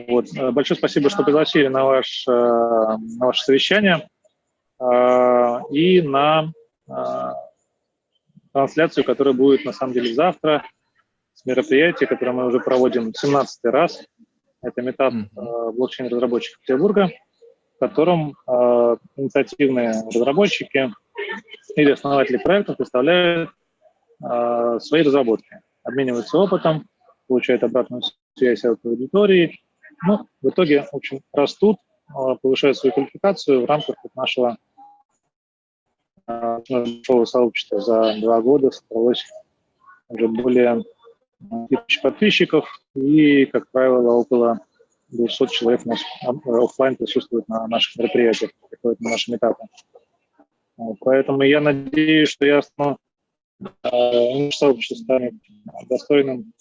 Вот. Э, Большое спасибо, что пригласили на, ваш, э, на ваше совещание э, и на трансляцию, которая будет на самом деле завтра с мероприятия, которое мы уже проводим 17 раз. Это метап блокчейн-разработчиков Петербурга, в котором инициативные разработчики или основатели проектов выставляют э, свои разработки, обмениваются опытом, получают обратную связь от аудитории. Ну, в итоге, в общем, растут, э, повышают свою квалификацию в рамках нашего большого сообщества. За два года собралось уже более тысяч подписчиков, и, как правило, около 200 человек у нас офлайн присутствует на наших мероприятиях, на наши этапы. Поэтому я надеюсь, что я стану, наше сообщество станет достойным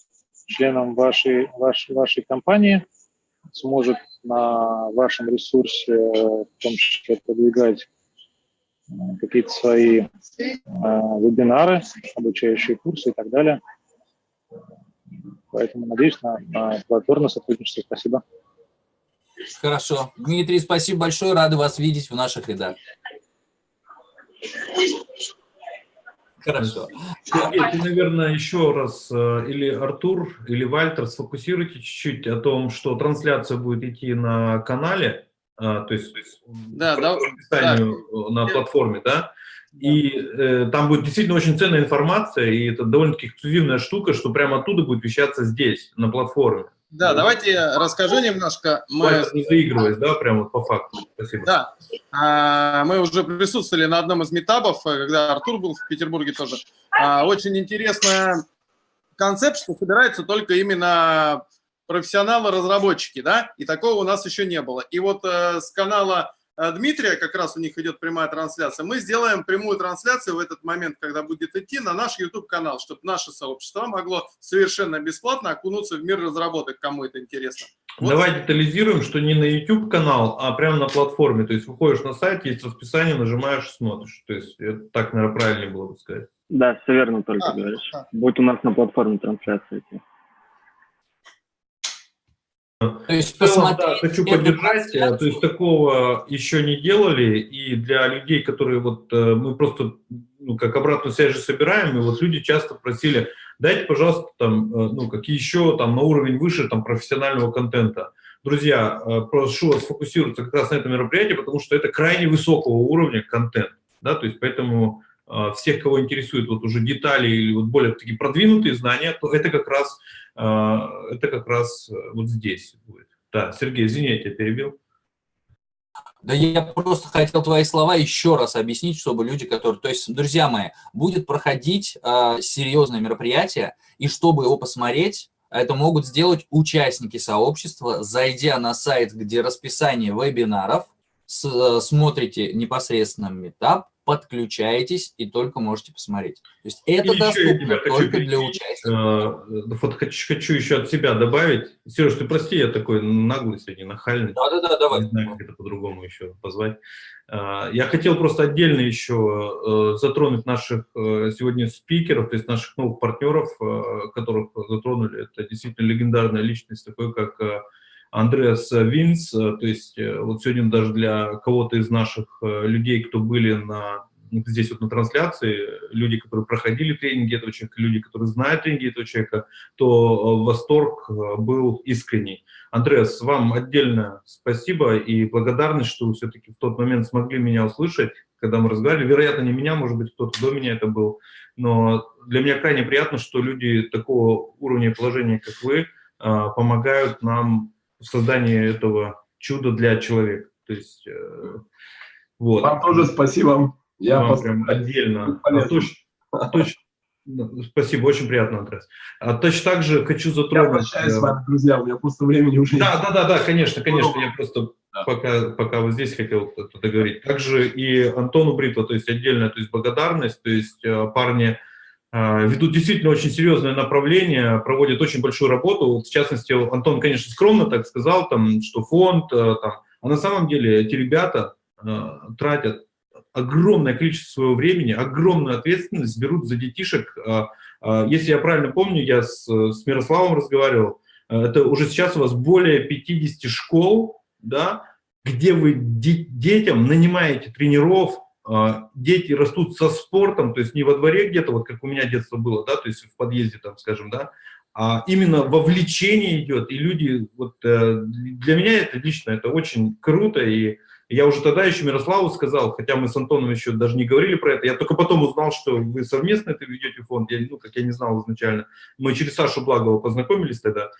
членом вашей, вашей, вашей компании, сможет на вашем ресурсе, в том числе, продвигать э, какие-то свои э, вебинары, обучающие курсы и так далее. Поэтому надеюсь на, на плодотворное сотрудничество. Спасибо. Хорошо. Дмитрий, спасибо большое. Рады вас видеть в наших рядах. Хорошо. Сергей, ты, наверное, еще раз, э, или Артур, или Вальтер, сфокусируйте чуть-чуть о том, что трансляция будет идти на канале, а, то есть Да, да, расписанию на платформе, да, и э, там будет действительно очень ценная информация, и это довольно-таки эксклюзивная штука, что прямо оттуда будет вещаться здесь, на платформе. Да, давайте я расскажу немножко. Мы, не заигрываясь, да, прямо вот по факту. Спасибо. да, а, мы уже присутствовали на одном из метапов, э, когда Артур был в Петербурге тоже. А, Очень интересная концепт, что собираются только именно профессионалы-разработчики, да, и такого у нас еще не было. И вот э, с канала Дмитрия, как раз у них идет прямая трансляция, мы сделаем прямую трансляцию в этот момент, когда будет идти на наш YouTube-канал, чтобы наше сообщество могло совершенно бесплатно окунуться в мир разработок, кому это интересно. Вот. Давай детализируем, что не на YouTube канал, а прямо на платформе. То есть выходишь на сайт, есть расписание, нажимаешь, смотришь. То есть это так, наверное, правильнее было бы сказать. Да, все верно только А, говоришь. а. Будет у нас на платформе трансляция идти. То есть В целом, да, посмотреть хочу поддержать, э, трансляцию. то есть такого еще не делали, и для людей, которые вот, э, мы просто, ну, как обратную связь же собираем, и вот люди часто просили, дайте, пожалуйста, там, э, ну, какие еще там на уровень выше там профессионального контента. Друзья, э, прошу вас сфокусироваться как раз на этом мероприятии, потому что это крайне высокого уровня контент, да, то есть поэтому э, всех, кого интересуют вот уже детали или вот более такие продвинутые знания, то это как раз, э, это как раз э, вот здесь будет. Да, Сергей, извини, я тебя перебил. Да я просто хотел твои слова еще раз объяснить, чтобы люди, которые... То есть, друзья мои, будет проходить э, серьезное мероприятие, и чтобы его посмотреть, это могут сделать участники сообщества, зайдя на сайт, где расписание вебинаров, с- э, смотрите непосредственно метап, подключаетесь и только можете посмотреть. То есть это И я тебя доступно хочу только для участников. Э, Вот хочу, хочу еще от себя добавить. Сереж, ты прости, я такой наглый сегодня, нахальный. Да-да-да, давай. Не знаю, как это по-другому еще позвать. А, Я хотел просто отдельно еще э, затронуть наших сегодня спикеров, то есть наших новых партнеров, которых затронули. Это действительно легендарная личность, такой как Андреас Винс. Э, То есть э, вот сегодня даже для кого-то из наших э, людей, кто были на здесь вот на трансляции, люди, которые проходили тренинги этого человека, люди, которые знают тренинги этого человека, то восторг был искренний. Андреас, вам отдельно спасибо и благодарность, что вы все-таки в тот момент смогли меня услышать, когда мы разговаривали. Вероятно, не меня, может быть, кто-то до меня это был. Но для меня крайне приятно, что люди такого уровня положения, как вы, помогают нам в создании этого чуда для человека. То есть, э, вот. Вам тоже спасибо. Я Вам прям отдельно. А ну, Спасибо, очень приятно, Андрес. А точно так же хочу Я затронуть... прощаюсь э, с вами, друзья, у меня просто времени уже Да, да, да, да, конечно, конечно, я просто Да. пока, пока вы здесь хотел кто-то говорить. Также и Антону Бритво, то есть отдельная то есть благодарность, то есть э, парни ведут действительно очень серьезное направление, проводят очень большую работу. В частности, Антон, конечно, скромно так сказал, там, что фонд, э, там, а на самом деле эти ребята тратят огромное количество своего времени, огромную ответственность берут за детишек. Если я правильно помню, я с, с Мирославом разговаривал, это уже сейчас у вас более 50 школ, да, где вы детям нанимаете тренеров, дети растут со спортом, то есть не во дворе где-то, вот как у меня детство было, да, то есть в подъезде, там, скажем, да, а именно вовлечение идет, и люди, вот э, для меня это лично, это очень круто, и я уже тогда еще Мирославу сказал, хотя мы с Антоном еще даже не говорили про это, я только потом узнал, что вы совместно это ведете фонд, я, ну, как я не знал изначально, мы через Сашу Благова познакомились тогда,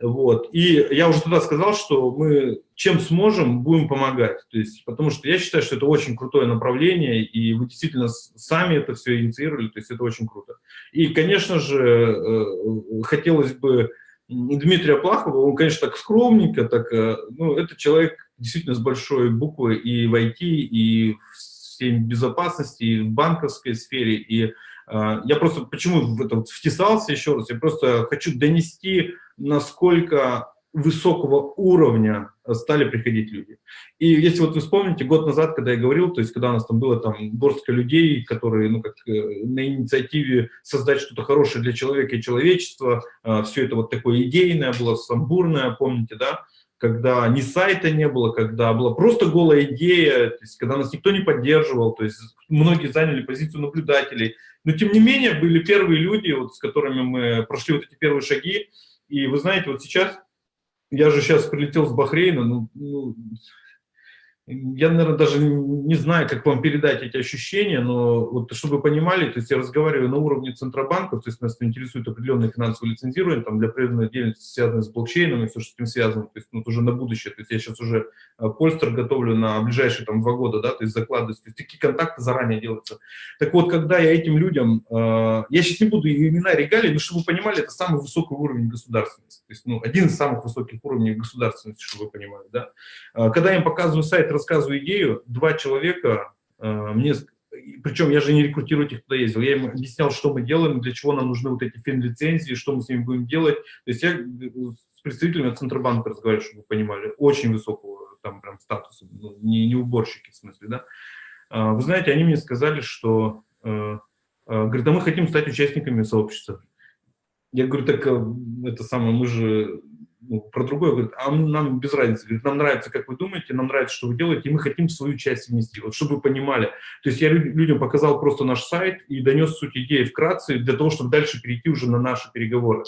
вот. И я уже тогда сказал, что мы чем сможем, будем помогать. То есть, потому что я считаю, что это очень крутое направление, и вы действительно сами это все инициировали, то есть это очень круто. И, конечно же, э, хотелось бы Дмитрия Плахова, он, конечно, так скромненько, так, э, ну, это человек действительно с большой буквы и в IT, и в всей безопасности, и в банковской сфере, и я просто почему в это втесался еще раз, я просто хочу донести, насколько высокого уровня стали приходить люди. И если вот вы вспомните, год назад, когда я говорил, то есть когда у нас там было там горстка людей, которые, ну, как э, на инициативе создать что-то хорошее для человека и человечества, э, все это вот такое идейное было, самбурное, помните, да, когда ни сайта не было, когда была просто голая идея, то есть когда нас никто не поддерживал, то есть многие заняли позицию наблюдателей, но тем не менее были первые люди, вот, с которыми мы прошли вот эти первые шаги, и вы знаете, вот сейчас, я же сейчас прилетел с Бахрейна, ну, ну я, наверное, даже не знаю, как вам передать эти ощущения, но вот чтобы вы понимали, то есть я разговариваю на уровне центробанков, то есть нас интересует определенное финансовое лицензирование, там для определенной деятельности, связанной с блокчейном и все, что с этим связано, то есть ну, уже на будущее, то есть я сейчас уже э, польстер готовлю на ближайшие там два года, да, то есть закладываю, то есть такие контакты заранее делаются. Так вот, когда я этим людям, э, я сейчас не буду имена регалий, но чтобы вы понимали, это самый высокий уровень государственности, то есть ну, один из самых высоких уровней государственности, чтобы вы понимали, да. Э, когда я им показываю сайт, рассказываю идею, два человека э, мне, причем я же не рекрутирую этих, кто ездил, я им объяснял, что мы делаем, для чего нам нужны вот эти фин-лицензии, что мы с ними будем делать. То есть я э, с представителями Центробанка разговариваю, чтобы вы понимали, очень высокого там прям статуса, ну, не, не уборщики в смысле, да. А, вы знаете, они мне сказали, что, э, говорят, а мы хотим стать участниками сообщества. Я говорю, так это самое, мы же ну, про другое, говорит, а нам без разницы, говорит, нам нравится, как вы думаете, нам нравится, что вы делаете, и мы хотим свою часть внести, вот чтобы вы понимали. То есть я людям показал просто наш сайт и донес суть идеи вкратце, для того, чтобы дальше перейти уже на наши переговоры.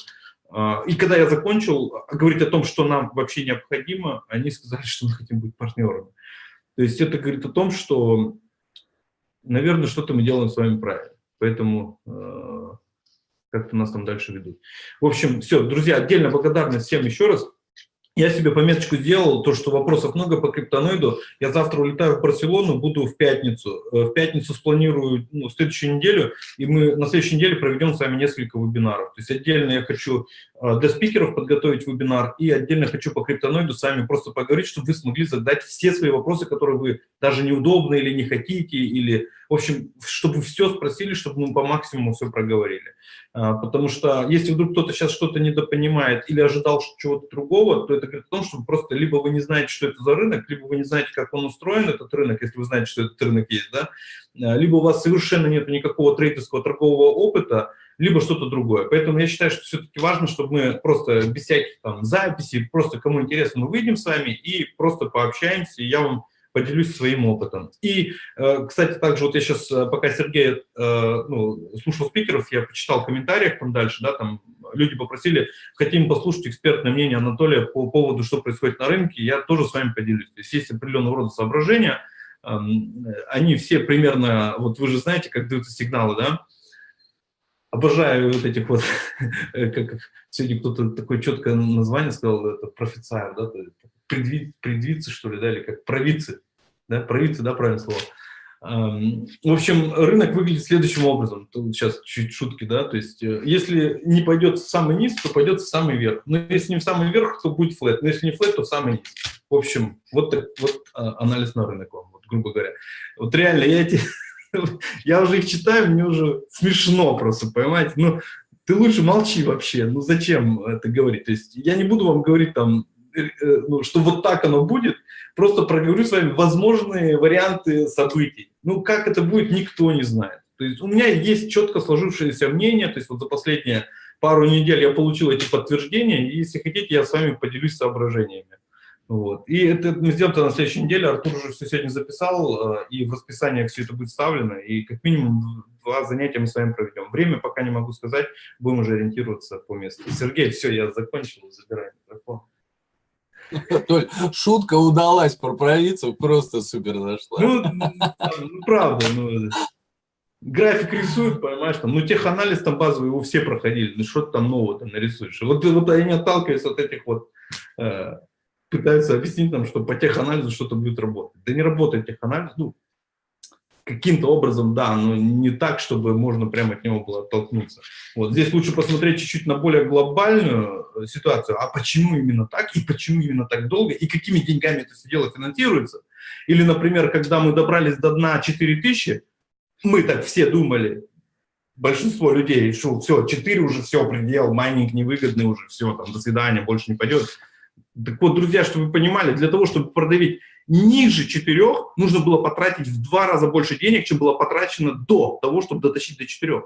А, и когда я закончил говорить о том, что нам вообще необходимо, они сказали, что мы хотим быть партнерами. То есть это говорит о том, что, наверное, что-то мы делаем с вами правильно. Поэтому э, как-то нас там дальше ведут. В общем, все, друзья, отдельно благодарность всем еще раз. Я себе пометочку сделал, то, что вопросов много по криптоноиду. Я завтра улетаю в Барселону, буду в пятницу. Э, в пятницу спланирую ну, следующую неделю, и мы на следующей неделе проведем с вами несколько вебинаров. То есть отдельно я хочу для спикеров подготовить вебинар, и отдельно хочу по криптоноиду с вами просто поговорить, чтобы вы смогли задать все свои вопросы, которые вы даже неудобно или не хотите, или в общем, чтобы все спросили, чтобы мы по максимуму все проговорили. А, потому что если вдруг кто-то сейчас что-то недопонимает или ожидал чего-то другого, то это говорит о том, что просто либо вы не знаете, что это за рынок, либо вы не знаете, как он устроен, этот рынок, если вы знаете, что этот рынок есть, да, а, либо у вас совершенно нет никакого трейдерского торгового опыта, либо что-то другое. Поэтому я считаю, что все-таки важно, чтобы мы просто без всяких там записей, просто кому интересно, мы выйдем с вами и просто пообщаемся, и я вам поделюсь своим опытом. И, э, кстати, также вот я сейчас, э, пока Сергей э, ну, слушал спикеров, я почитал в комментариях там дальше, да, там люди попросили, хотим послушать экспертное мнение Анатолия по поводу, что происходит на рынке, я тоже с вами поделюсь. То есть есть определенного рода соображения, эм, они все примерно, вот вы же знаете, как даются сигналы, да, обожаю вот этих вот, как сегодня кто-то такое четкое название сказал, это профицайр, да, предви, предвицы, что ли, да, или как провицы, да, провицы, да, правильное слово. В общем, рынок выглядит следующим образом. Тут сейчас чуть шутки, да, то есть э, если не пойдет в самый низ, то пойдет в самый верх. Но если не в самый верх, то будет флет. Но если не флет, то в самый низ. В общем, вот, так, вот а, анализ на рынок вам, вот, грубо говоря. Вот реально, я эти... Я уже их читаю, мне уже смешно просто, понимаете? Ну, ты лучше молчи вообще, ну зачем это говорить? То есть я не буду вам говорить там, э, э, ну, что вот так оно будет, просто проговорю с вами возможные варианты событий. Ну, как это будет, никто не знает. То есть у меня есть четко сложившееся мнение, то есть вот за последние пару недель я получил эти подтверждения, и если хотите, я с вами поделюсь соображениями. Вот. И это мы сделаем это на следующей неделе. Артур уже все сегодня записал, э, и в расписание все это будет вставлено, и как минимум два занятия мы с вами проведем. Время пока не могу сказать, будем уже ориентироваться по месту. Сергей, все, я закончил, забираю микрофон. Толь, шутка удалась про провидцев, просто супер зашла. Ну, ну правда, ну, график рисуют, понимаешь, там, ну, теханализ там базовый, его все проходили, ну, что ты там нового там нарисуешь. Вот, вот они отталкиваются от этих вот э, пытаются объяснить нам, что по теханализу что-то будет работать. Да не работает теханализ, ну, каким-то образом, да, но не так, чтобы можно прямо от него было оттолкнуться. Вот здесь лучше посмотреть чуть-чуть на более глобальную э, ситуацию, а почему именно так, и почему именно так долго, и какими деньгами это все дело финансируется. Или, например, когда мы добрались до дна 4000, мы так все думали, большинство людей, что все, 4 уже все, предел, майнинг невыгодный уже, все, там, до свидания, больше не пойдет. Так вот, друзья, чтобы вы понимали, для того, чтобы продавить ниже 4, нужно было потратить в два раза больше денег, чем было потрачено до того, чтобы дотащить до 4.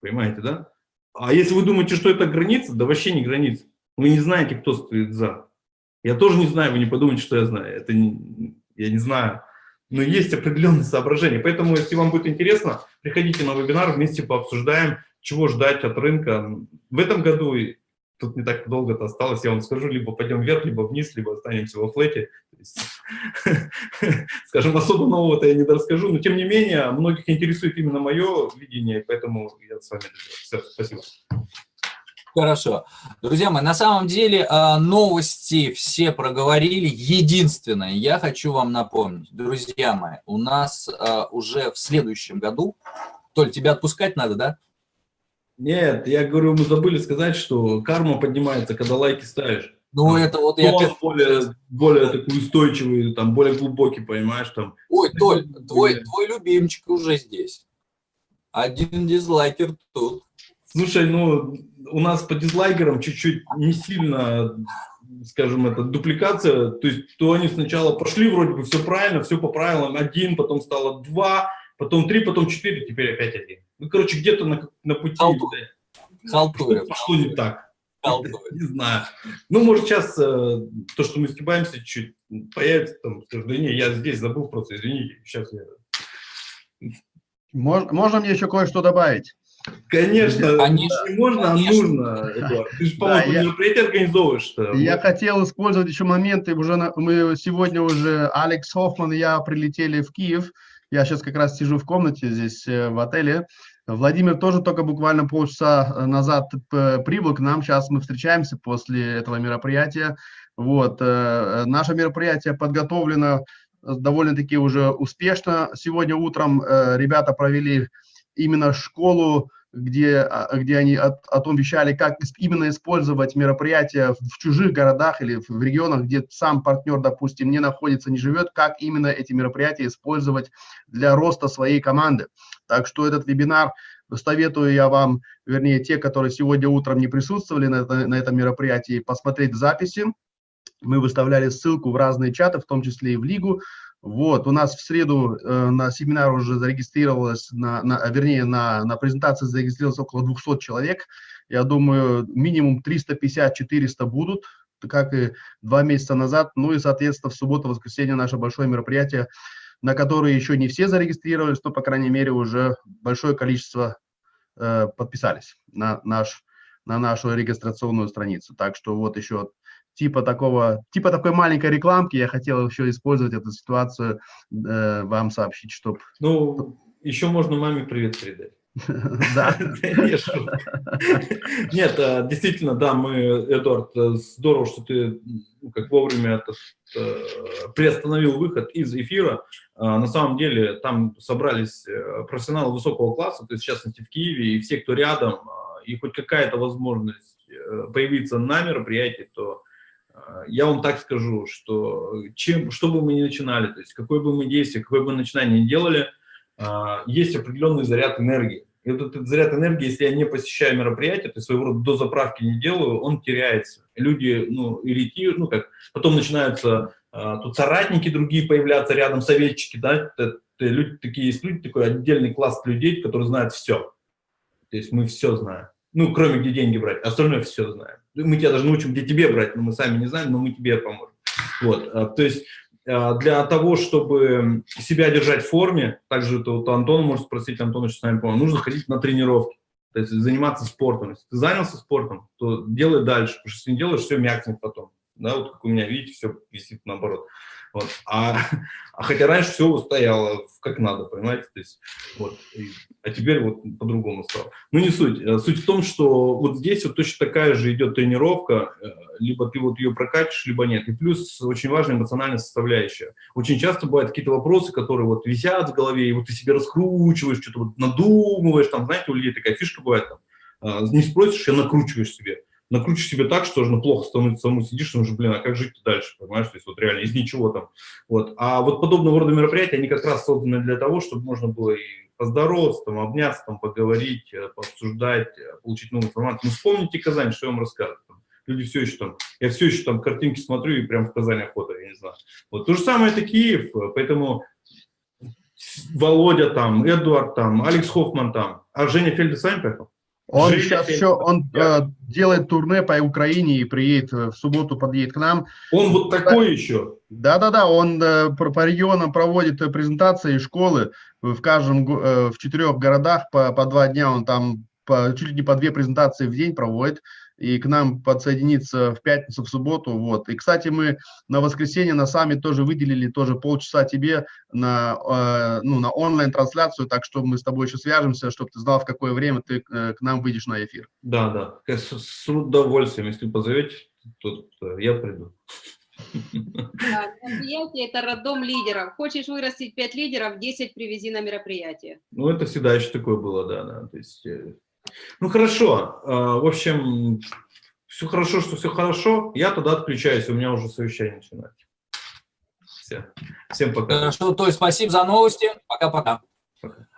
Понимаете, да? А если вы думаете, что это граница, да вообще не граница. Вы не знаете, кто стоит за. Я тоже не знаю, вы не подумайте, что я знаю. Это не, я не знаю. Но есть определенные соображения. Поэтому, если вам будет интересно, приходите на вебинар, вместе пообсуждаем, чего ждать от рынка. В этом году тут не так долго-то осталось, я вам скажу, либо пойдем вверх, либо вниз, либо останемся во флете. скажем, особо нового-то я не расскажу, но тем не менее, многих интересует именно мое видение, поэтому я с вами. Все, спасибо. Хорошо. Друзья мои, на самом деле а, новости все проговорили. Единственное, я хочу вам напомнить, друзья мои, у нас а, уже в следующем году, Толь, тебя отпускать надо, да? Нет, я говорю, мы забыли сказать, что карма поднимается, когда лайки ставишь. Ну, это вот я... более, более такой устойчивый, там, более глубокий, понимаешь, там. Ой, Толь, твой, твой любимчик уже здесь. Один дизлайкер тут. Слушай, ну, у нас по дизлайкерам чуть-чуть не сильно, скажем, это дупликация. То есть, то они сначала пошли, вроде бы все правильно, все по правилам, один, потом стало два, потом три, потом четыре, теперь опять один. Ну, короче, где-то на, на пути Халтурят. пошло не так. Не знаю. Ну, может, сейчас э, то, что мы сгибаемся чуть появится, там, скажу, да не, я здесь забыл просто, извините, сейчас я... Можно, можно мне еще кое-что добавить? Конечно, Конечно. не можно, а нужно, Эдуард. Ты же, по-моему, да, мероприятие организовываешь. -то. Я вот. хотел использовать еще моменты, уже на, мы сегодня уже, Алекс Хоффман и я прилетели в Киев, я сейчас как раз сижу в комнате здесь э, в отеле. Владимир тоже только буквально полчаса э, назад прибыл к нам. Сейчас мы встречаемся после этого мероприятия. Вот. Э, наше мероприятие подготовлено довольно-таки уже успешно. Сегодня утром ребята провели именно школу где, а, где они о, о том вещали, как именно использовать мероприятия в чужих городах или в регионах, где сам партнер, допустим, не находится, не живет, как именно эти мероприятия использовать для роста своей команды. Так что этот вебинар советую я вам, вернее, те, которые сегодня утром не присутствовали на, это, на этом мероприятии, посмотреть записи. Мы выставляли ссылку в разные чаты, в том числе и в Лигу, вот, у нас в среду э, на семинар уже зарегистрировалось, на, на, вернее, на, на презентации зарегистрировалось около 200 человек. Я думаю, минимум 350-400 будут, как и два месяца назад. Ну и, соответственно, в субботу-воскресенье наше большое мероприятие, на которое еще не все зарегистрировались, но, по крайней мере, уже большое количество э, подписались на, наш, на нашу регистрационную страницу. Так что вот еще типа такого, типа такой маленькой рекламки, я хотел еще использовать эту ситуацию, э, вам сообщить, чтобы... Ну, еще можно маме привет передать. Да. Нет, э, действительно, да, мы, Эдуард, э, здорово, что ты ну, как вовремя этот, э, приостановил выход из эфира. На самом деле там собрались профессионалы высокого класса, то есть в частности в Киеве, и все, кто рядом, и хоть какая-то возможность появиться на мероприятии, то я вам так скажу, что чем, что бы мы ни начинали, то есть какое бы мы действие, какое бы начинание ни делали, есть определенный заряд энергии. И этот заряд энергии, если я не посещаю мероприятие, то есть своего рода до заправки не делаю, он теряется. Люди, ну, иритируют, ну, как, потом начинаются а, тут соратники другие появляться рядом, советчики, да, это, это люди, такие есть люди, такой отдельный класс людей, которые знают все. То есть мы все знаем. Ну, кроме где деньги брать, остальное все знаем. Мы тебя даже научим, где тебе брать, но мы сами не знаем, но мы тебе поможем. Вот, а, то есть а, для того, чтобы себя держать в форме, также это вот Антон может спросить, Антон еще с нами, по нужно ходить на тренировки, то есть заниматься спортом. Если ты занялся спортом, то делай дальше, потому что если не делаешь, все мякнет потом. Да, вот как у меня, видите, все висит наоборот. Вот. А, а хотя раньше все стояло как надо, понимаете? То есть, вот. И, а теперь вот по-другому стало. Ну, не суть. Э, суть в том, что вот здесь вот точно такая же идет тренировка, э, либо ты вот ее прокатишь, либо нет. И плюс очень важная эмоциональная составляющая. Очень часто бывают какие-то вопросы, которые вот висят в голове, и вот ты себе раскручиваешь, что-то вот надумываешь, там, знаете, у людей такая фишка бывает, там, э, не спросишь, а накручиваешь себе накручиваешь себе так, что уже плохо становится, самому сидишь, ну уже, блин, а как жить дальше, понимаешь, то есть вот реально из ничего там. Вот. А вот подобного рода мероприятия, они как раз созданы для того, чтобы можно было и поздороваться, там, обняться, там, поговорить, э, пообсуждать, э, получить новую информацию. Ну, вспомните Казань, что я вам рассказываю. Люди все еще там, я все еще там картинки смотрю и прям в Казани охота, я не знаю. Вот то же самое это Киев, поэтому Володя там, Эдуард там, Алекс Хоффман там, а Женя вами поехал? Он Жили сейчас еще, он э, делает турне по Украине и приедет э, в субботу, подъедет к нам. Он вот такой да, еще? Да-да-да, он э, по, по регионам проводит э, презентации школы в каждом, э, в четырех городах по, по два дня, он там по, чуть ли не по две презентации в день проводит и к нам подсоединиться в пятницу, в субботу. Вот. И, кстати, мы на воскресенье на сами тоже выделили тоже полчаса тебе на, э, ну, на онлайн-трансляцию, так что мы с тобой еще свяжемся, чтобы ты знал, в какое время ты э, к нам выйдешь на эфир. Да, да, с, с удовольствием. Если позовете, то, то я приду. мероприятие – это роддом лидеров. Хочешь вырастить 5 лидеров, 10 привези на мероприятие. Ну, это всегда еще такое было, да, да. То есть э, ну хорошо, а, в общем, все хорошо, что все хорошо, я тогда отключаюсь, у меня уже совещание начинается. Все. Всем пока. Хорошо, то есть спасибо за новости, пока-пока.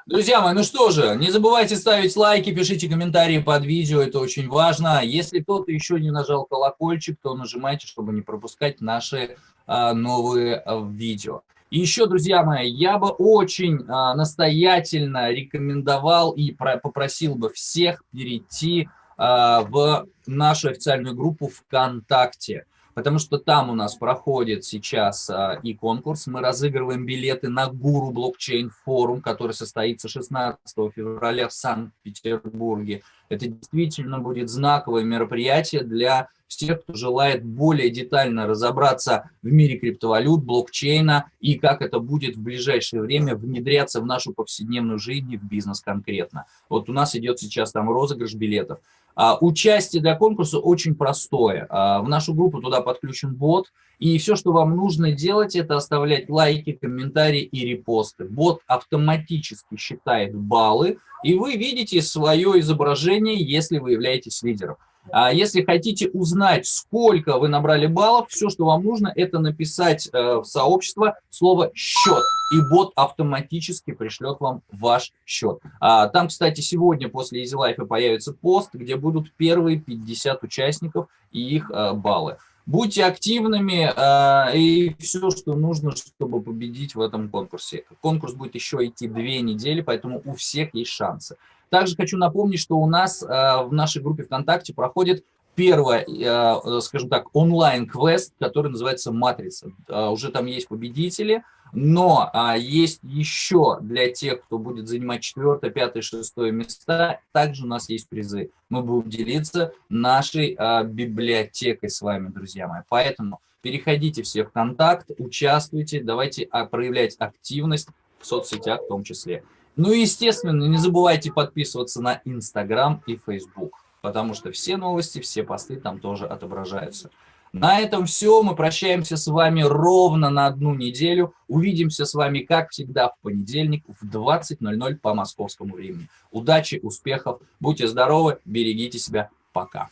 Друзья мои, ну что же, не забывайте ставить лайки, пишите комментарии под видео, это очень важно. Если кто-то еще не нажал колокольчик, то нажимайте, чтобы не пропускать наши а, новые а, видео. И еще, друзья мои, я бы очень а, настоятельно рекомендовал и про, попросил бы всех перейти а, в нашу официальную группу ФКонтакте потому что там у нас проходит сейчас а, и конкурс. Мы разыгрываем билеты на Гуру блокчейн форум, который состоится 16 февраля в Санкт-Петербурге. Это действительно будет знаковое мероприятие для всех, кто желает более детально разобраться в мире криптовалют, блокчейна и как это будет в ближайшее время внедряться в нашу повседневную жизнь и в бизнес конкретно. Вот у нас идет сейчас там розыгрыш билетов. А, участие для конкурса очень простое. А, в нашу группу туда подключен бот, и все, что вам нужно делать, это оставлять лайки, комментарии и репосты. Бот автоматически считает баллы, и вы видите свое изображение, если вы являетесь лидером. А если хотите узнать, сколько вы набрали баллов, все, что вам нужно, это написать э, в сообщество слово «счет», и бот автоматически пришлет вам ваш счет. А, там, кстати, сегодня после Easy Life появится пост, где будут первые 50 участников и их э, баллы. Будьте активными э, и все, что нужно, чтобы победить в этом конкурсе. Конкурс будет еще идти две недели, поэтому у всех есть шансы. Также хочу напомнить, что у нас э, в нашей группе ВКонтакте проходит первый, э, скажем так, онлайн-квест, который называется «Матрица». Э, уже там есть победители, но есть еще для тех, кто будет занимать четвертое, пятое, шестое места, также у нас есть призы. Мы будем делиться нашей библиотекой с вами, друзья мои. Поэтому переходите все в контакт, участвуйте, давайте проявлять активность в соцсетях в том числе. Ну и, естественно, не забывайте подписываться на Инстаграм и Фейсбук, потому что все новости, все посты там тоже отображаются. На этом все. Мы прощаемся с вами ровно на одну неделю. Увидимся с вами, как всегда, в понедельник в 20.00 по московскому времени. Удачи, успехов, будьте здоровы, берегите себя. Пока.